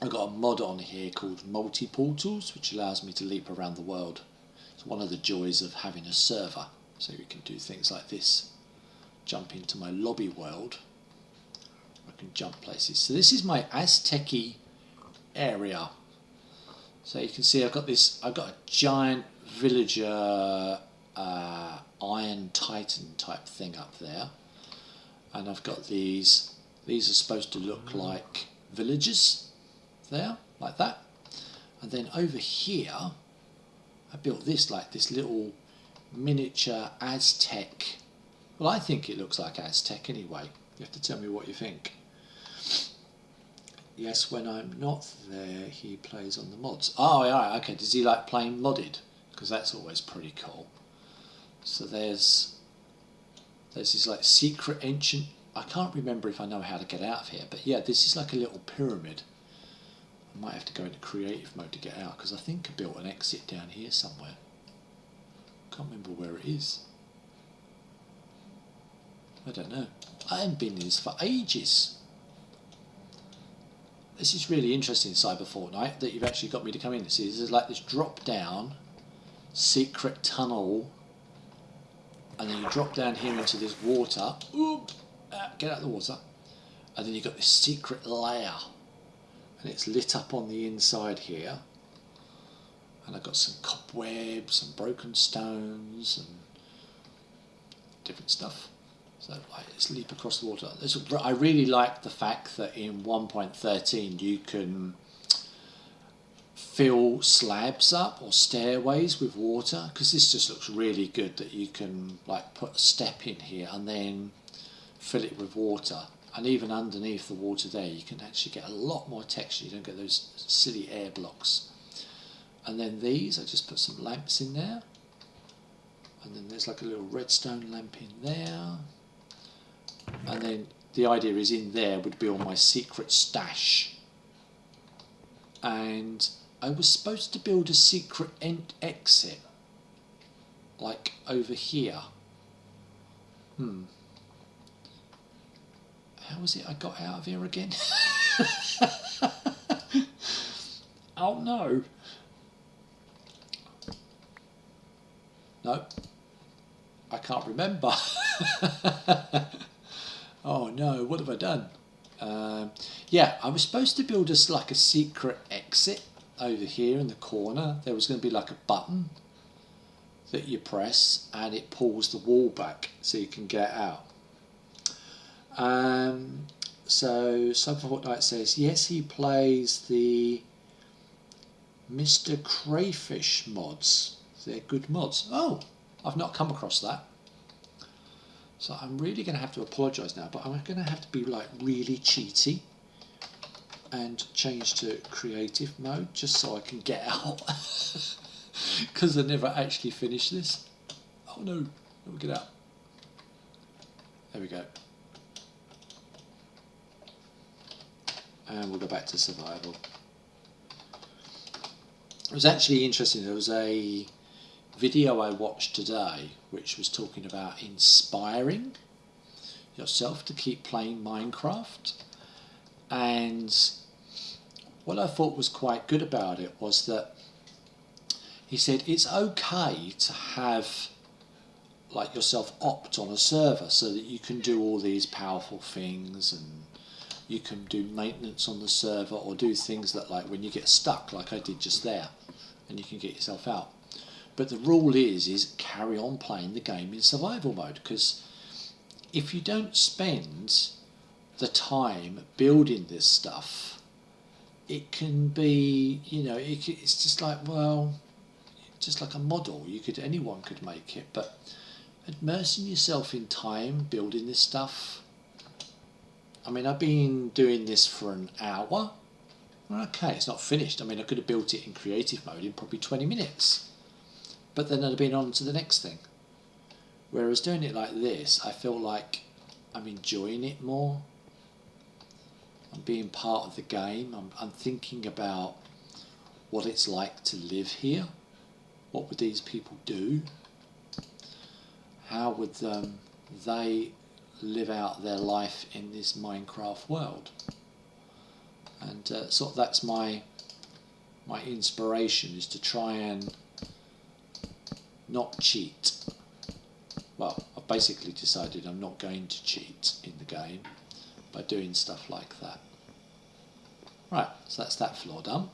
I've got a mod on here called Multi Portals, which allows me to leap around the world. It's one of the joys of having a server, so you can do things like this. Jump into my lobby world can jump places. So this is my aztec area. So you can see I've got this, I've got a giant villager uh, Iron Titan type thing up there, and I've got these. These are supposed to look like villages there, like that. And then over here, I built this like this little miniature Aztec. Well, I think it looks like Aztec anyway. You have to tell me what you think. Yes, when I'm not there, he plays on the mods. Oh, yeah, okay. Does he like playing modded? Because that's always pretty cool. So there's there's this like secret ancient. I can't remember if I know how to get out of here, but yeah, this is like a little pyramid. I might have to go into creative mode to get out because I think I built an exit down here somewhere. Can't remember where it is. I don't know. I haven't been in this for ages. This is really interesting, Cyber Fortnite, that you've actually got me to come in. See, this is like this drop down secret tunnel, and then you drop down here into this water. Oop, ah, get out of the water, and then you've got this secret layer, and it's lit up on the inside here. And I've got some cobwebs and broken stones and different stuff. So leap across the water. I really like the fact that in 1.13 you can fill slabs up or stairways with water because this just looks really good that you can like put a step in here and then fill it with water. And even underneath the water there you can actually get a lot more texture. You don't get those silly air blocks. And then these I just put some lamps in there. And then there's like a little redstone lamp in there and then the idea is in there would be all my secret stash. And I was supposed to build a secret end exit like over here. Hmm. How was it I got out of here again? <laughs> Oh no. No I can't remember <laughs> oh no, what have I done? Um, yeah, I was supposed to build us like a secret exit over here in the corner. There was going to be like a button that you press and it pulls the wall back so you can get out. Um, so Cyber Fortnite says, yes, he plays the Mr. Crayfish mods. They're good mods. Oh, I've not come across that. So I'm really going to have to apologise now, but I'm going to have to be like really cheaty and change to creative mode just so I can get <laughs> out because I never actually finished this. Oh no, let me get out. There we go. And we'll go back to survival. It was actually interesting. There was a video I watched today which was talking about inspiring yourself to keep playing Minecraft. And what I thought was quite good about it was that he said it's okay to have like yourself opt on a server so that you can do all these powerful things and you can do maintenance on the server or do things that like when you get stuck like I did just there and you can get yourself out but the rule is, is carry on playing the game in survival mode because if you don't spend the time building this stuff, it can be, you know, it, it's just like, well, just like a model. You could, anyone could make it, but immersing yourself in time building this stuff. I mean, I've been doing this for an hour. Okay, it's not finished. I mean, I could have built it in creative mode in probably 20 minutes but then I'd been on to the next thing. Whereas doing it like this, I feel like I'm enjoying it more. I'm being part of the game. I'm, I'm thinking about what it's like to live here. What would these people do? How would um, they live out their life in this Minecraft world? And uh, of that's my my inspiration is to try and not cheat. Well, I've basically decided I'm not going to cheat in the game by doing stuff like that. Right, so that's that floor done.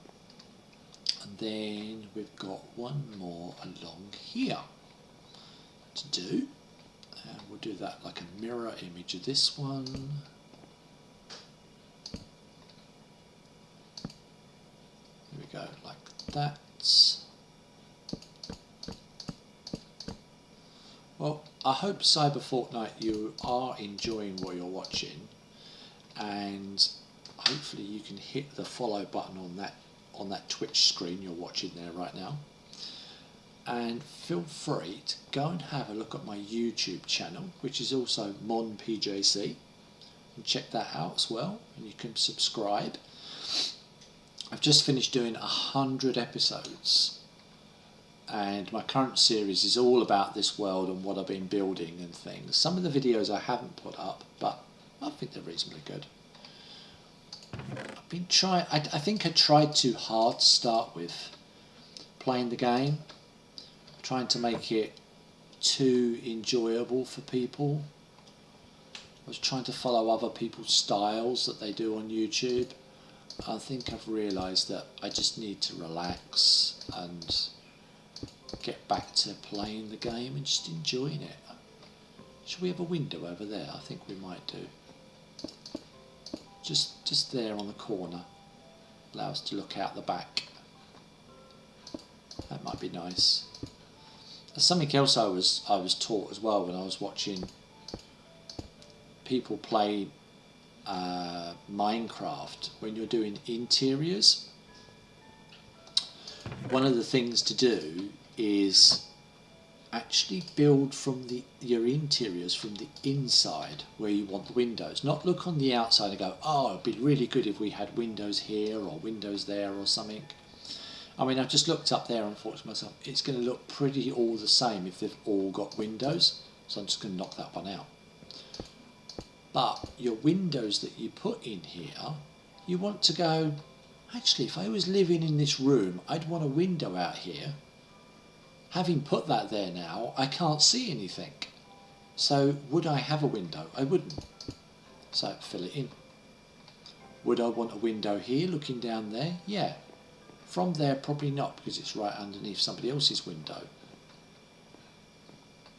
And then we've got one more along here. to do. And we'll do that like a mirror image of this one. There we go, like that. Well, I hope Cyber Fortnite you are enjoying what you're watching and hopefully you can hit the follow button on that on that Twitch screen you're watching there right now. And feel free to go and have a look at my YouTube channel which is also MonPJC and check that out as well and you can subscribe. I've just finished doing a hundred episodes and my current series is all about this world and what I've been building and things. Some of the videos I haven't put up, but I think they're reasonably good. I've been trying, I, I think I tried too hard to start with playing the game, trying to make it too enjoyable for people. I was trying to follow other people's styles that they do on YouTube. I think I've realised that I just need to relax and get back to playing the game and just enjoying it. Should we have a window over there? I think we might do. Just, just there on the corner. Allow us to look out the back. That might be nice. There's something else I was I was taught as well when I was watching people play uh, Minecraft when you're doing interiors. One of the things to do is actually build from the your interiors from the inside where you want the windows. Not look on the outside and go oh it'd be really good if we had windows here or windows there or something. I mean I've just looked up there and thought to myself it's going to look pretty all the same if they've all got windows. So I'm just going to knock that one out. But your windows that you put in here you want to go actually if I was living in this room I'd want a window out here Having put that there now, I can't see anything. So would I have a window? I wouldn't. So fill it in. Would I want a window here looking down there? Yeah. From there, probably not because it's right underneath somebody else's window.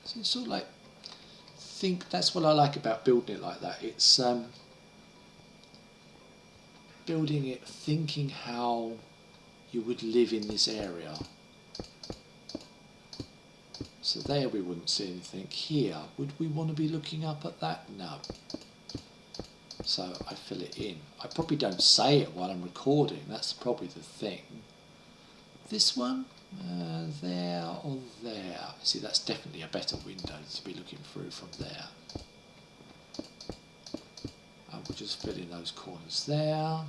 So it's sort of like, think that's what I like about building it like that. It's um, building it, thinking how you would live in this area so there we wouldn't see anything. Here, would we want to be looking up at that? No. So I fill it in. I probably don't say it while I'm recording, that's probably the thing. This one, uh, there or there. See, that's definitely a better window to be looking through from there. And we'll just fill in those corners there.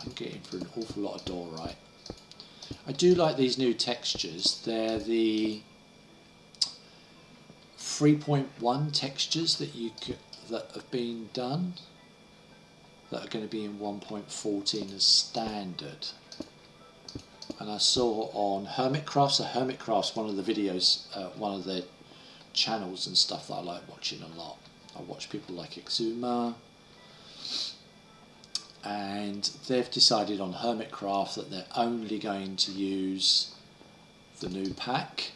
I'm getting through an awful lot of door right. I do like these new textures. They're the 3.1 textures that you could, that have been done that are going to be in 1.14 as standard. And I saw on Hermitcrafts, so Hermitcrafts, one of the videos, uh, one of the channels and stuff that I like watching a lot. I watch people like Xisuma, and they've decided on Hermitcraft that they're only going to use the new pack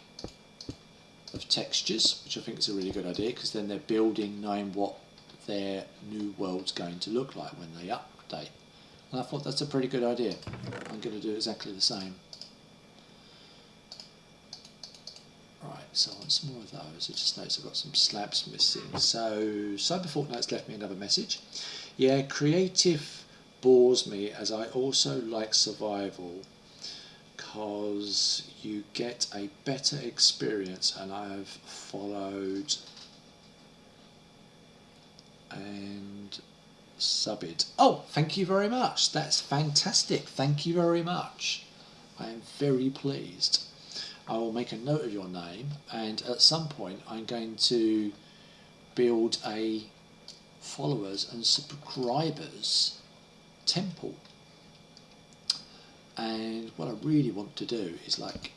of textures, which I think is a really good idea because then they're building knowing what their new world's going to look like when they update. And I thought that's a pretty good idea. I'm going to do exactly the same. Right, so I want some more of those. I just noticed I've got some slabs missing. So Cyber Fortnite's left me another message. Yeah, creative bores me as I also like survival because you get a better experience and I have followed and sub it. Oh, thank you very much. That's fantastic. Thank you very much. I am very pleased. I will make a note of your name and at some point I'm going to build a followers and subscribers temple. And what I really want to do is like,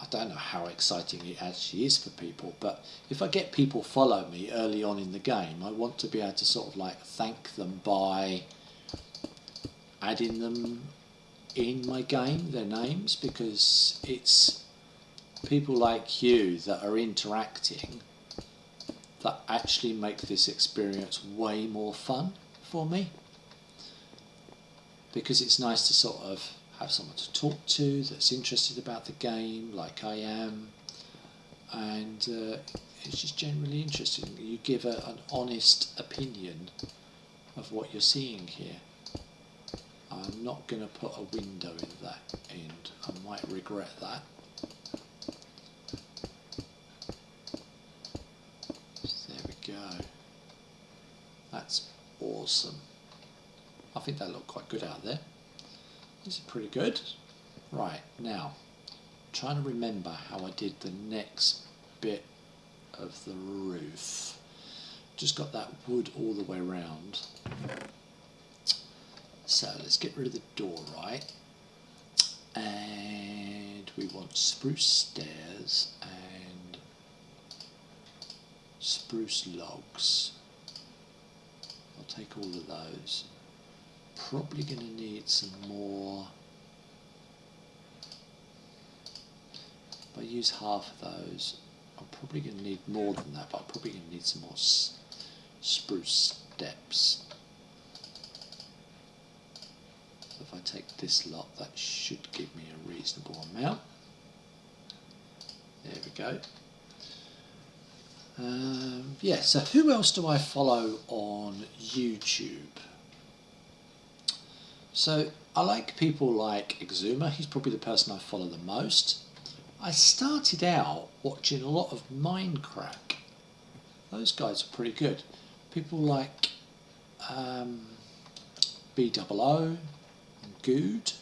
I don't know how exciting it actually is for people, but if I get people follow me early on in the game, I want to be able to sort of like thank them by adding them in my game, their names, because it's people like you that are interacting that actually make this experience way more fun for me because it's nice to sort of have someone to talk to that's interested about the game like I am. And uh, it's just generally interesting. You give a, an honest opinion of what you're seeing here. I'm not going to put a window in that end. I might regret that. There we go. That's awesome I think that looked quite good out there. This is pretty good. Right now trying to remember how I did the next bit of the roof. Just got that wood all the way around so let's get rid of the door right? And we want spruce stairs and spruce logs. I'll take all of those probably going to need some more if I use half of those I'm probably going to need more than that but I'm probably going to need some more spruce steps if I take this lot, that should give me a reasonable amount. There we go. Um, yeah, so who else do I follow on YouTube? So I like people like Xisuma, he's probably the person I follow the most. I started out watching a lot of Minecraft. Those guys are pretty good. People like um, B00, Good.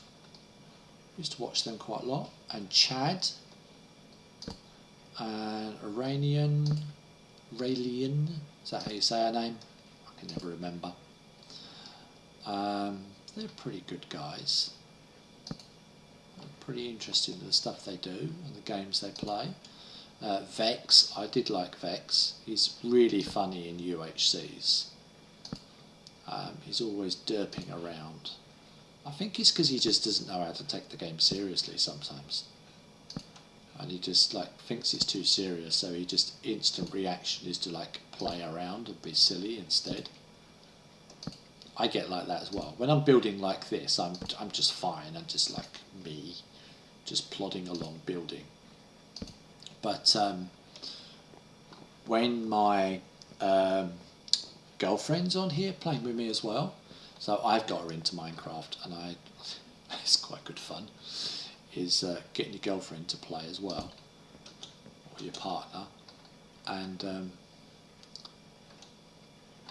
Used to watch them quite a lot. And Chad. And Iranian. Raelian. Is that how you say her name? I can never remember. Um, they're pretty good guys. I'm pretty interested in the stuff they do and the games they play. Uh, Vex, I did like Vex. He's really funny in UHCs. Um, he's always derping around. I think it's because he just doesn't know how to take the game seriously sometimes. And he just like thinks it's too serious, so he just instant reaction is to like play around and be silly instead. I get like that as well. When I'm building like this, I'm I'm just fine. I'm just like me, just plodding along building. But um, when my um, girlfriend's on here playing with me as well, so I've got her into Minecraft, and I <laughs> it's quite good fun. Is uh, getting your girlfriend to play as well, or your partner, and um,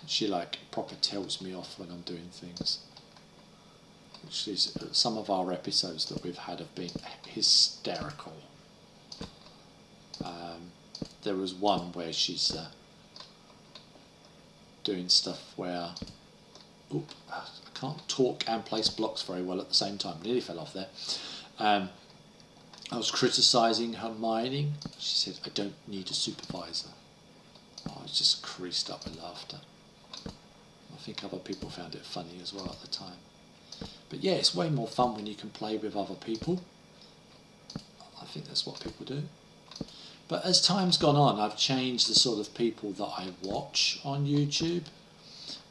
she like proper tells me off when I'm doing things. She's, some of our episodes that we've had have been hysterical. Um, there was one where she's uh, doing stuff where Oop, I can't talk and place blocks very well at the same time. Nearly fell off there. Um, I was criticising her mining. She said, I don't need a supervisor. Oh, I was just creased up with laughter. I think other people found it funny as well at the time. But yeah, it's way more fun when you can play with other people. I think that's what people do. But as time's gone on, I've changed the sort of people that I watch on YouTube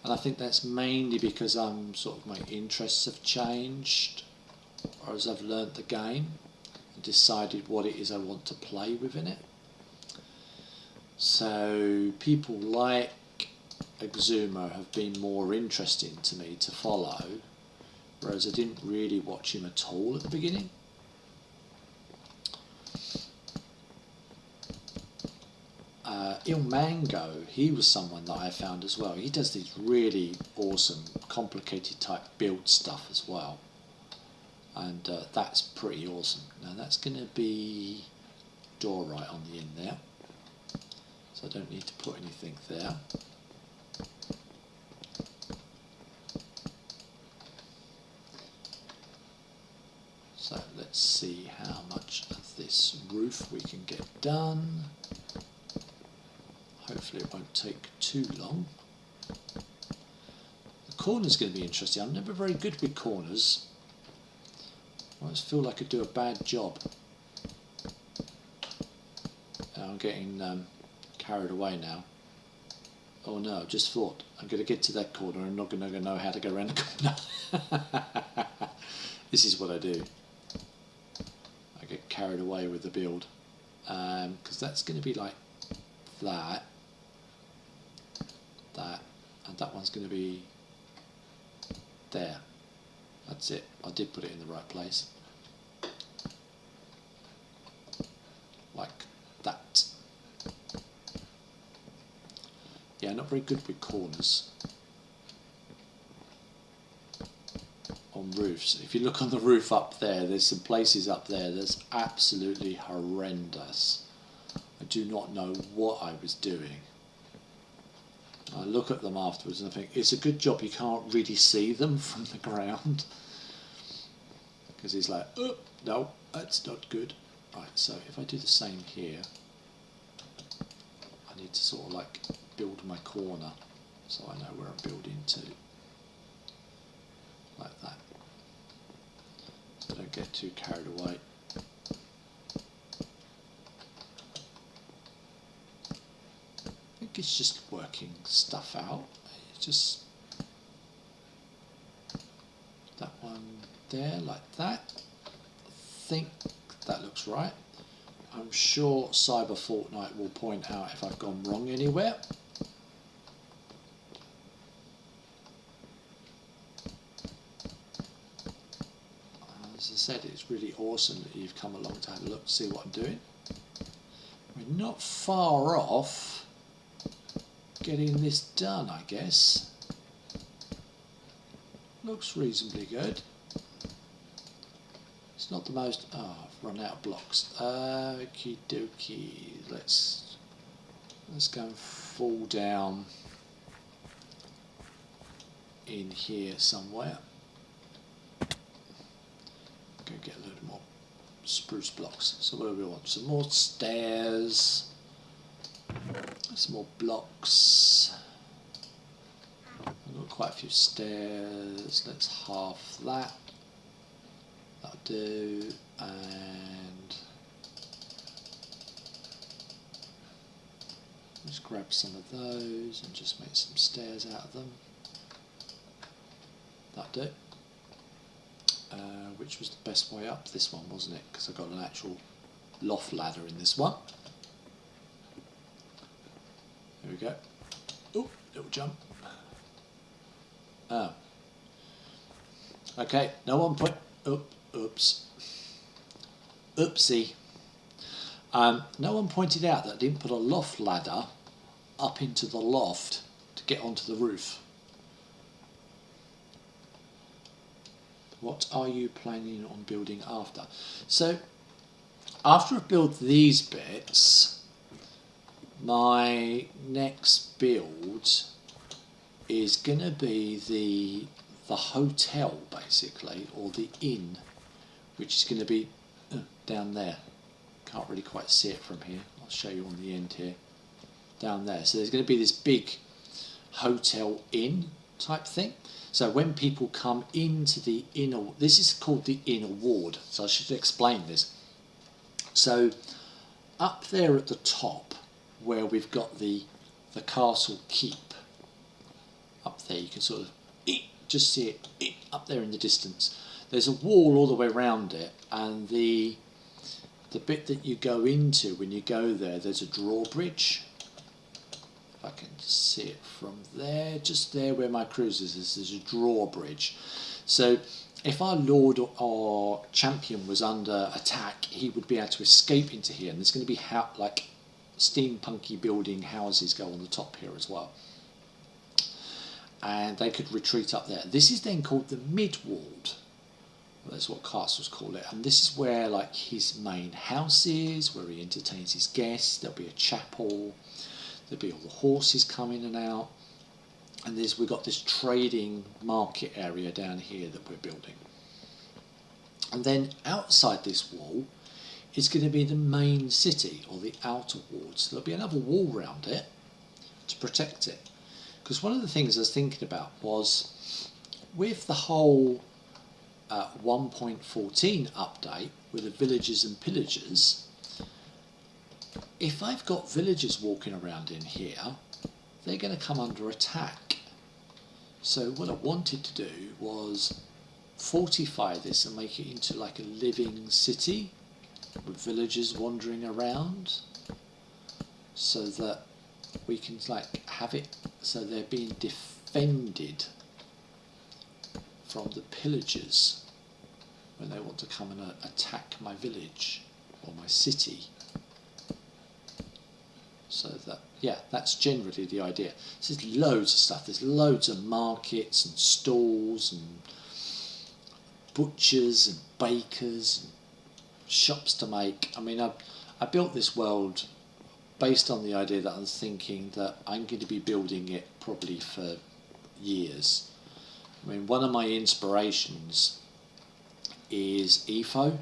and I think that's mainly because I'm sort of my interests have changed or as I've learnt the game and decided what it is I want to play within it. So people like Xisuma have been more interesting to me to follow, whereas I didn't really watch him at all at the beginning. uh, Ilmango, he was someone that I found as well. He does these really awesome, complicated type build stuff as well. And uh, that's pretty awesome. Now that's going to be door right on the end there. So I don't need to put anything there. So let's see how much of this roof we can get done. Hopefully it won't take too long. The corner's going to be interesting. I'm never very good with corners. I always feel like I do a bad job. I'm getting um, carried away now. Oh no, I've just thought I'm going to get to that corner and I'm not going to know how to go around the corner. <laughs> this is what I do. Carried away with the build because um, that's going to be like that, that, and that one's going to be there. That's it. I did put it in the right place. Like that. Yeah, not very good with corners. On roofs. If you look on the roof up there, there's some places up there that's absolutely horrendous. I do not know what I was doing. I look at them afterwards and I think it's a good job you can't really see them <laughs> from the ground. Because he's like, oh, no, that's not good. Right, so if I do the same here, I need to sort of like build my corner so I know where I'm building to. Like that. Don't get too carried away. I think it's just working stuff out. It's just that one there like that. I think that looks right. I'm sure Cyber Fortnite will point out if I've gone wrong anywhere. As I really awesome that you've come along to have a look see what I'm doing. We're not far off getting this done, I guess. Looks reasonably good. It's not the most... Oh, I've run out of blocks. Okie dokie. Let's, let's go and fall down in here somewhere. Go get a little more spruce blocks. So what do we want? Some more stairs. Some more blocks. I've got quite a few stairs. Let's half that. That'll do. And just grab some of those and just make some stairs out of them. That'll do. Uh, which was the best way up? This one, wasn't it? Because I got an actual loft ladder in this one. There we go. Oh, little jump. Oh. Okay, no one put. Oh, oops. Oopsie. Um, no one pointed out that I didn't put a loft ladder up into the loft to get onto the roof. What are you planning on building after? So, after I've built these bits, my next build is going to be the the hotel basically or the inn which is going to be uh, down there. Can't really quite see it from here. I'll show you on the end here. Down there. So there's going to be this big hotel inn type thing so when people come into the inner this is called the inner ward. So I should explain this. So up there at the top where we've got the the castle keep up there you can sort of just see it up there in the distance. There's a wall all the way around it and the the bit that you go into when you go there there's a drawbridge I can see it from there just there where my cruisers is there's a drawbridge so if our lord or champion was under attack he would be able to escape into here and there's going to be how like steampunky building houses go on the top here as well and they could retreat up there. This is then called the mid-ward. That's what castles call it. And this is where like his main house is, where he entertains his guests. There'll be a chapel. There'll be all the horses coming in and out. And there's we've got this trading market area down here that we're building. And then outside this wall is going to be the main city or the outer ward. So there'll be another wall around it to protect it. Because one of the things I was thinking about was with the whole uh, 1.14 update with the villagers and pillagers, if I've got villagers walking around in here, they're going to come under attack. So what I wanted to do was fortify this and make it into like a living city with villagers wandering around so that we can like have it so they're being defended from the pillagers when they want to come and uh, attack my village or my city so that yeah that's generally the idea. There's loads of stuff. There's loads of markets and stalls and butchers and bakers and shops to make. I mean i, I built this world based on the idea that I'm thinking that i'm going to be building it probably for years. I mean one of my inspirations is Etho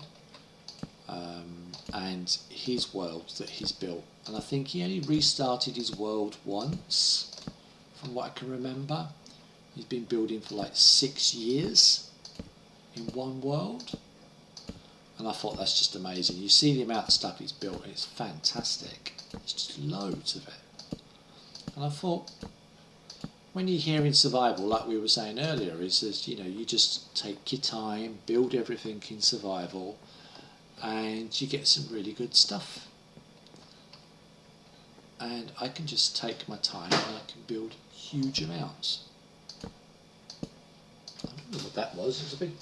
um, and his world that he's built and I think he only restarted his world once, from what I can remember. He's been building for like six years in one world, and I thought that's just amazing. You see the amount of stuff he's built, it's fantastic. It's just loads of it. And I thought, when you're here in survival, like we were saying earlier, is that you know you just take your time, build everything in survival, and you get some really good stuff and I can just take my time and I can build huge amounts. I don't know what that was, it was a big...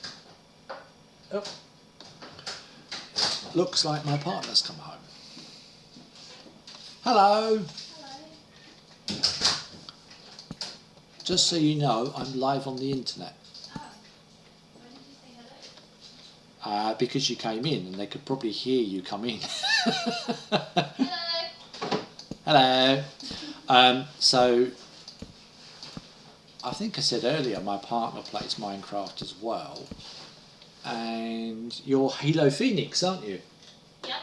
Oh. Looks like my partner's come home. Hello! Hello. Just so you know, I'm live on the internet. Oh. Why did you say hello? Uh, because you came in and they could probably hear you come in. <laughs> Hello. Hello. Um, so, I think I said earlier my partner plays Minecraft as well, and you're Halo Phoenix, aren't you? Yep.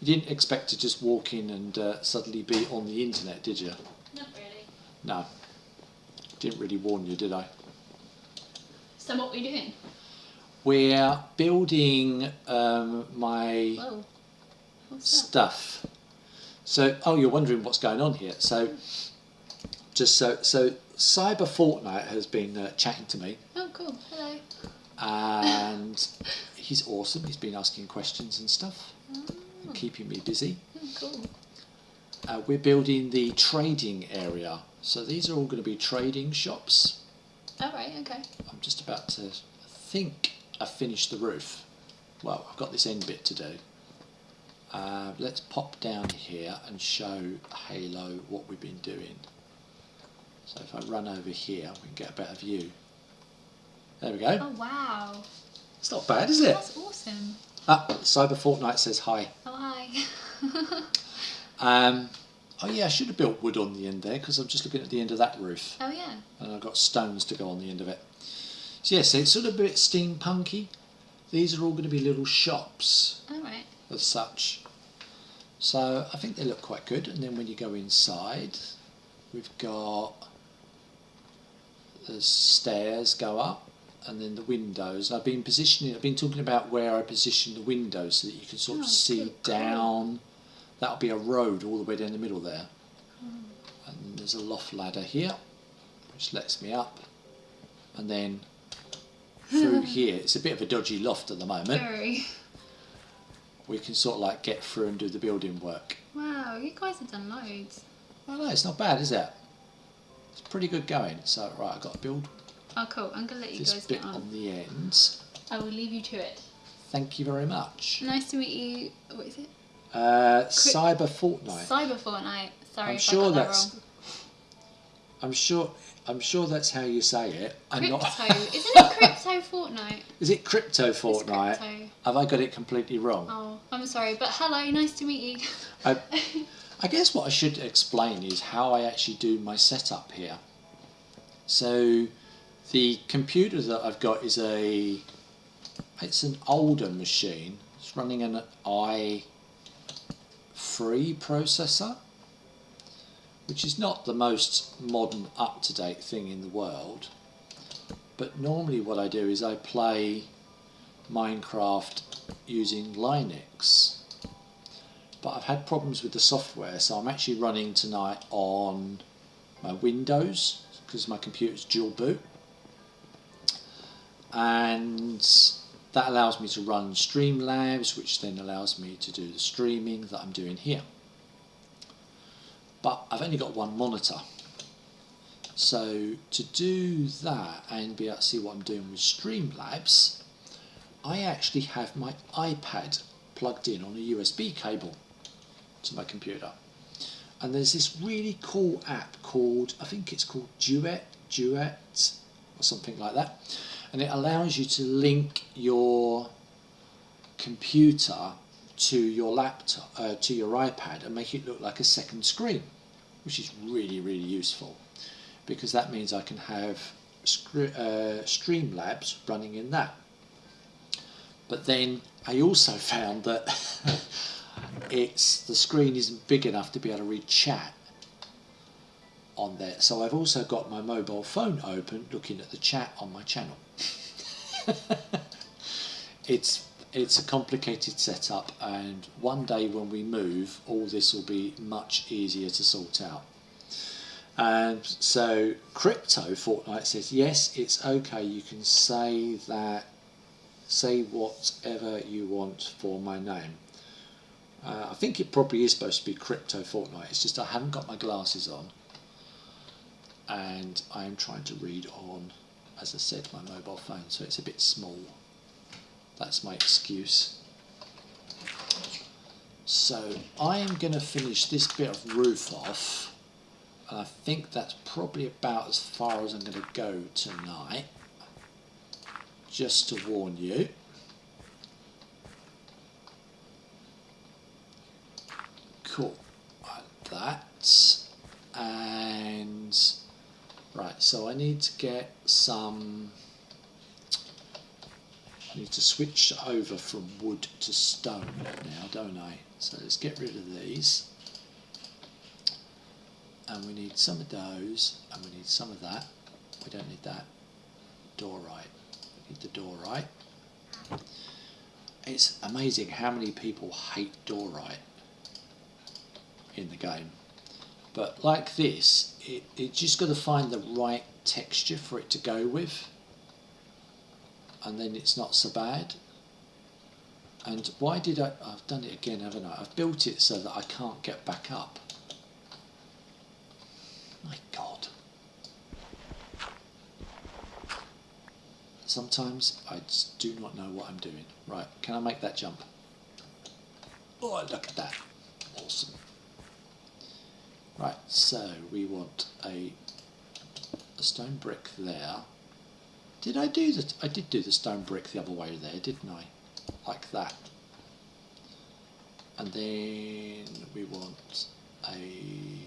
You didn't expect to just walk in and uh, suddenly be on the internet, did you? Not really. No. Didn't really warn you, did I? So what are we doing? We're building um, my Whoa. What's that? stuff. So, oh, you're wondering what's going on here. So, just so, so Cyber Fortnite has been uh, chatting to me, Oh, cool. Hello. and <laughs> he's awesome. He's been asking questions and stuff, Oh, and keeping me busy. oh, cool. Uh, we're building the trading area. So these are all going to be trading shops. All right. Okay. I'm just about to think I finished the roof. Well, I've got this end bit to do. Uh, let's pop down here and show Halo what we've been doing. So if I run over here, we can get a better view. There we go. Oh wow. It's not bad, is it? That's awesome. Ah, Cyber Fortnite says hi. Oh hi. <laughs> Um, oh yeah, I should have built wood on the end there because I'm just looking at the end of that roof. oh yeah. and I've got stones to go on the end of it. So yes, it's sort of a bit steampunky. These are all going to be little shops All right. as such. So I think they look quite good. And then when you go inside, we've got the stairs go up, and then the windows. I've been positioning. I've been talking about where I position the windows so that you can sort of Oh, see down. That'll be a road all the way down the middle there. Hmm. And there's a loft ladder here, which lets me up, and then through <laughs> here. It's a bit of a dodgy loft at the moment. Very. We can sort of like get through and do the building work. Wow. You guys have done loads. Oh no, it's not bad, is it? It's pretty good going. So right, I've got to build Oh cool. I'm gonna let you this guys bit get on. on the ends. I will leave you to it. Thank you very much. Nice to meet you. What is it? Uh, Cyber Fortnite. Cyber Fortnite. Sorry I'm if sure I got that's. that wrong. I'm sure. I'm sure that's how you say it. I'm Crypto. not. Isn't it crypto <laughs> Fortnite? Is it Crypto Fortnite? crypto. Have I got it completely wrong? Oh, I'm sorry, but hello, nice to meet you. I, <laughs> I guess what I should explain is how I actually do my setup here. So, the computer that I've got is a. It's an older machine. It's running an i3 processor, which is not the most modern, up to date thing in the world. But normally, what I do is I play Minecraft using Linux. but I've had problems with the software, so I'm actually running tonight on my Windows because my computer's dual boot, and that allows me to run Streamlabs, which then allows me to do the streaming that I'm doing here. But I've only got one monitor. So to do that and be able to see what I'm doing with Streamlabs, I actually have my iPad plugged in on a USB cable to my computer. And there's this really cool app called, I think it's called Duet, Duet, or something like that. And it allows you to link your computer to your laptop, uh, to your iPad and make it look like a second screen, which is really, really useful because that means I can have uh, Streamlabs running in that. But then I also <laughs> found that <laughs> it's the screen isn't big enough to be able to read chat on there. So I've also got my mobile phone open looking at the chat on my channel. <laughs> it's it's a complicated setup and one day when we move all this will be much easier to sort out. And so crypto Fortnite says yes it's okay you can say that say whatever you want for my name. Uh, I think it probably is supposed to be crypto Fortnite it's just I haven't got my glasses on and I am trying to read on as I said my mobile phone so it's a bit small that's my excuse. So I am going to finish this bit of roof off. And I think that's probably about as far as I'm going to go tonight. Just to warn you. Cool. Like that. And Right, so I need to get some, I need to switch over from wood to stone now, don't I? So let's get rid of these. And we need some of those, and we need some of that. We don't need that. Diorite. We need the diorite. It's amazing how many people hate diorite in the game. But like this, it, it just got to find the right texture for it to go with. And then it's not so bad. And why did I, I've done it again, haven't I? I've built it so that I can't get back up. My God. Sometimes I just do not know what I'm doing. Right, can I make that jump? Oh, look at that. Awesome. Right, so we want a, a stone brick there. Did I do that? I did do the stone brick the other way there, didn't I? Like that. And then we want a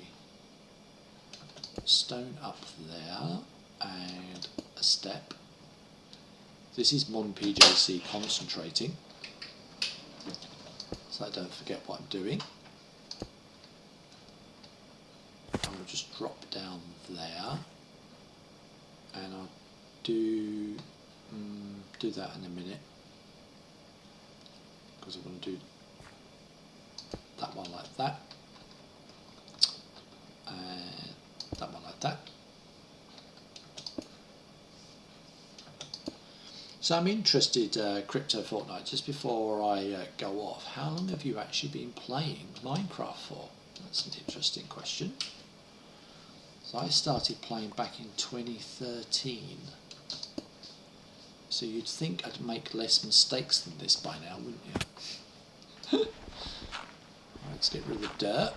stone up there and a step. This is MonPJC concentrating, so I don't forget what I'm doing. I'll just drop down there and I'll do um, do that in a minute. Because I want to do that one like that. And that one like that. So I'm interested uh, crypto Fortnite just before I uh, go off how long have you actually been playing Minecraft for? That's an interesting question. So I started playing back in 2013. So you'd think I'd make less mistakes than this by now, wouldn't you? <laughs> let's get rid of the dirt.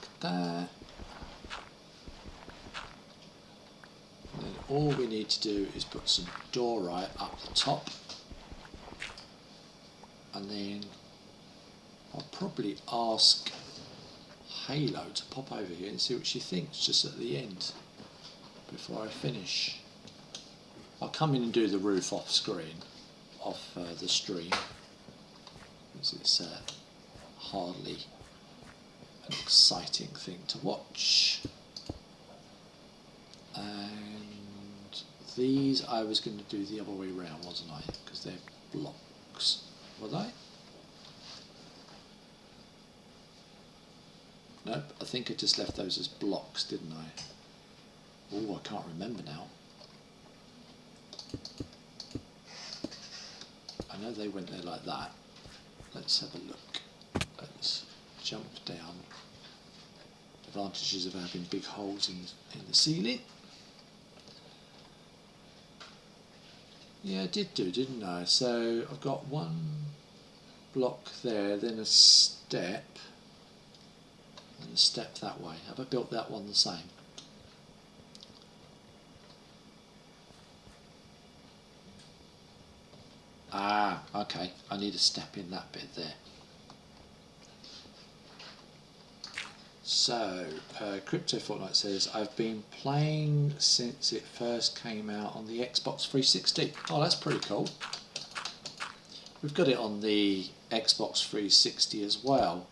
Like that. And then all we need to do is put some diorite up the top. And then I'll probably ask Halo to pop over here and see what she thinks just at the end before I finish. I'll come in and do the roof off screen, off uh, the stream, because it's uh, hardly an exciting thing to watch. And these I was going to do the other way around, wasn't I? Because they're blocks, were they? Nope, I think I just left those as blocks, didn't I? Oh, I can't remember now. I know they went there like that. Let's have a look. Let's jump down. Advantages of having big holes in, in the ceiling. Yeah, I did do, didn't I? So I've got one block there, then a step, and a step that way. Have I built that one the same? Ah, okay. I need a step in that bit there. So, uh, Crypto Fortnite says, I've been playing since it first came out on the Xbox 360. Oh, that's pretty cool. We've got it on the Xbox 360 as well.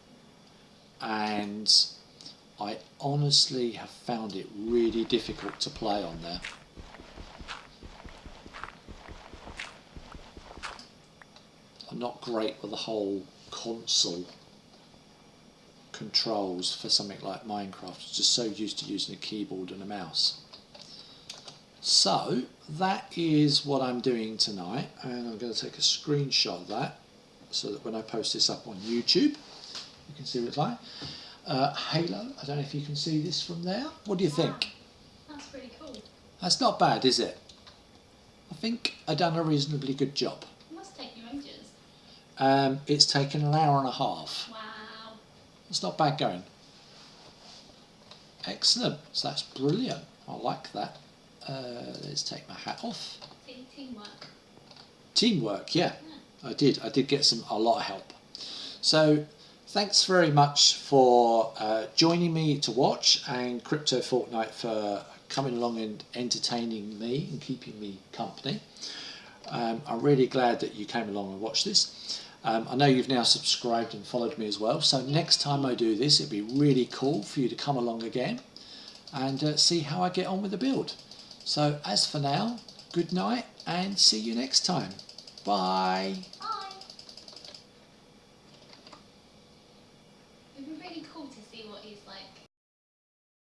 And I honestly have found it really difficult to play on there. Not great with the whole console controls for something like Minecraft. I'm just so used to using a keyboard and a mouse. So that is what I'm doing tonight and I'm going to take a screenshot of that so that when I post this up on YouTube you can see what it's like. Uh, Halo, I don't know if you can see this from there. What do you think? That's pretty cool. That's not bad, is it? I think I've done a reasonably good job. must take you ages. Um, it's taken an hour and a half. Wow. It's not bad going. Excellent. So that's brilliant. I like that. Uh, let's take my hat off. See, teamwork. Teamwork, yeah. Yeah. I did. I did get some a lot of help. So thanks very much for uh, joining me to watch and Crypto Fortnite for coming along and entertaining me and keeping me company. Um, I'm really glad that you came along and watched this. Um, I know you've now subscribed and followed me as well. So next time I do this, it'd be really cool for you to come along again and uh, see how I get on with the build. So as for now, good night and see you next time. Bye.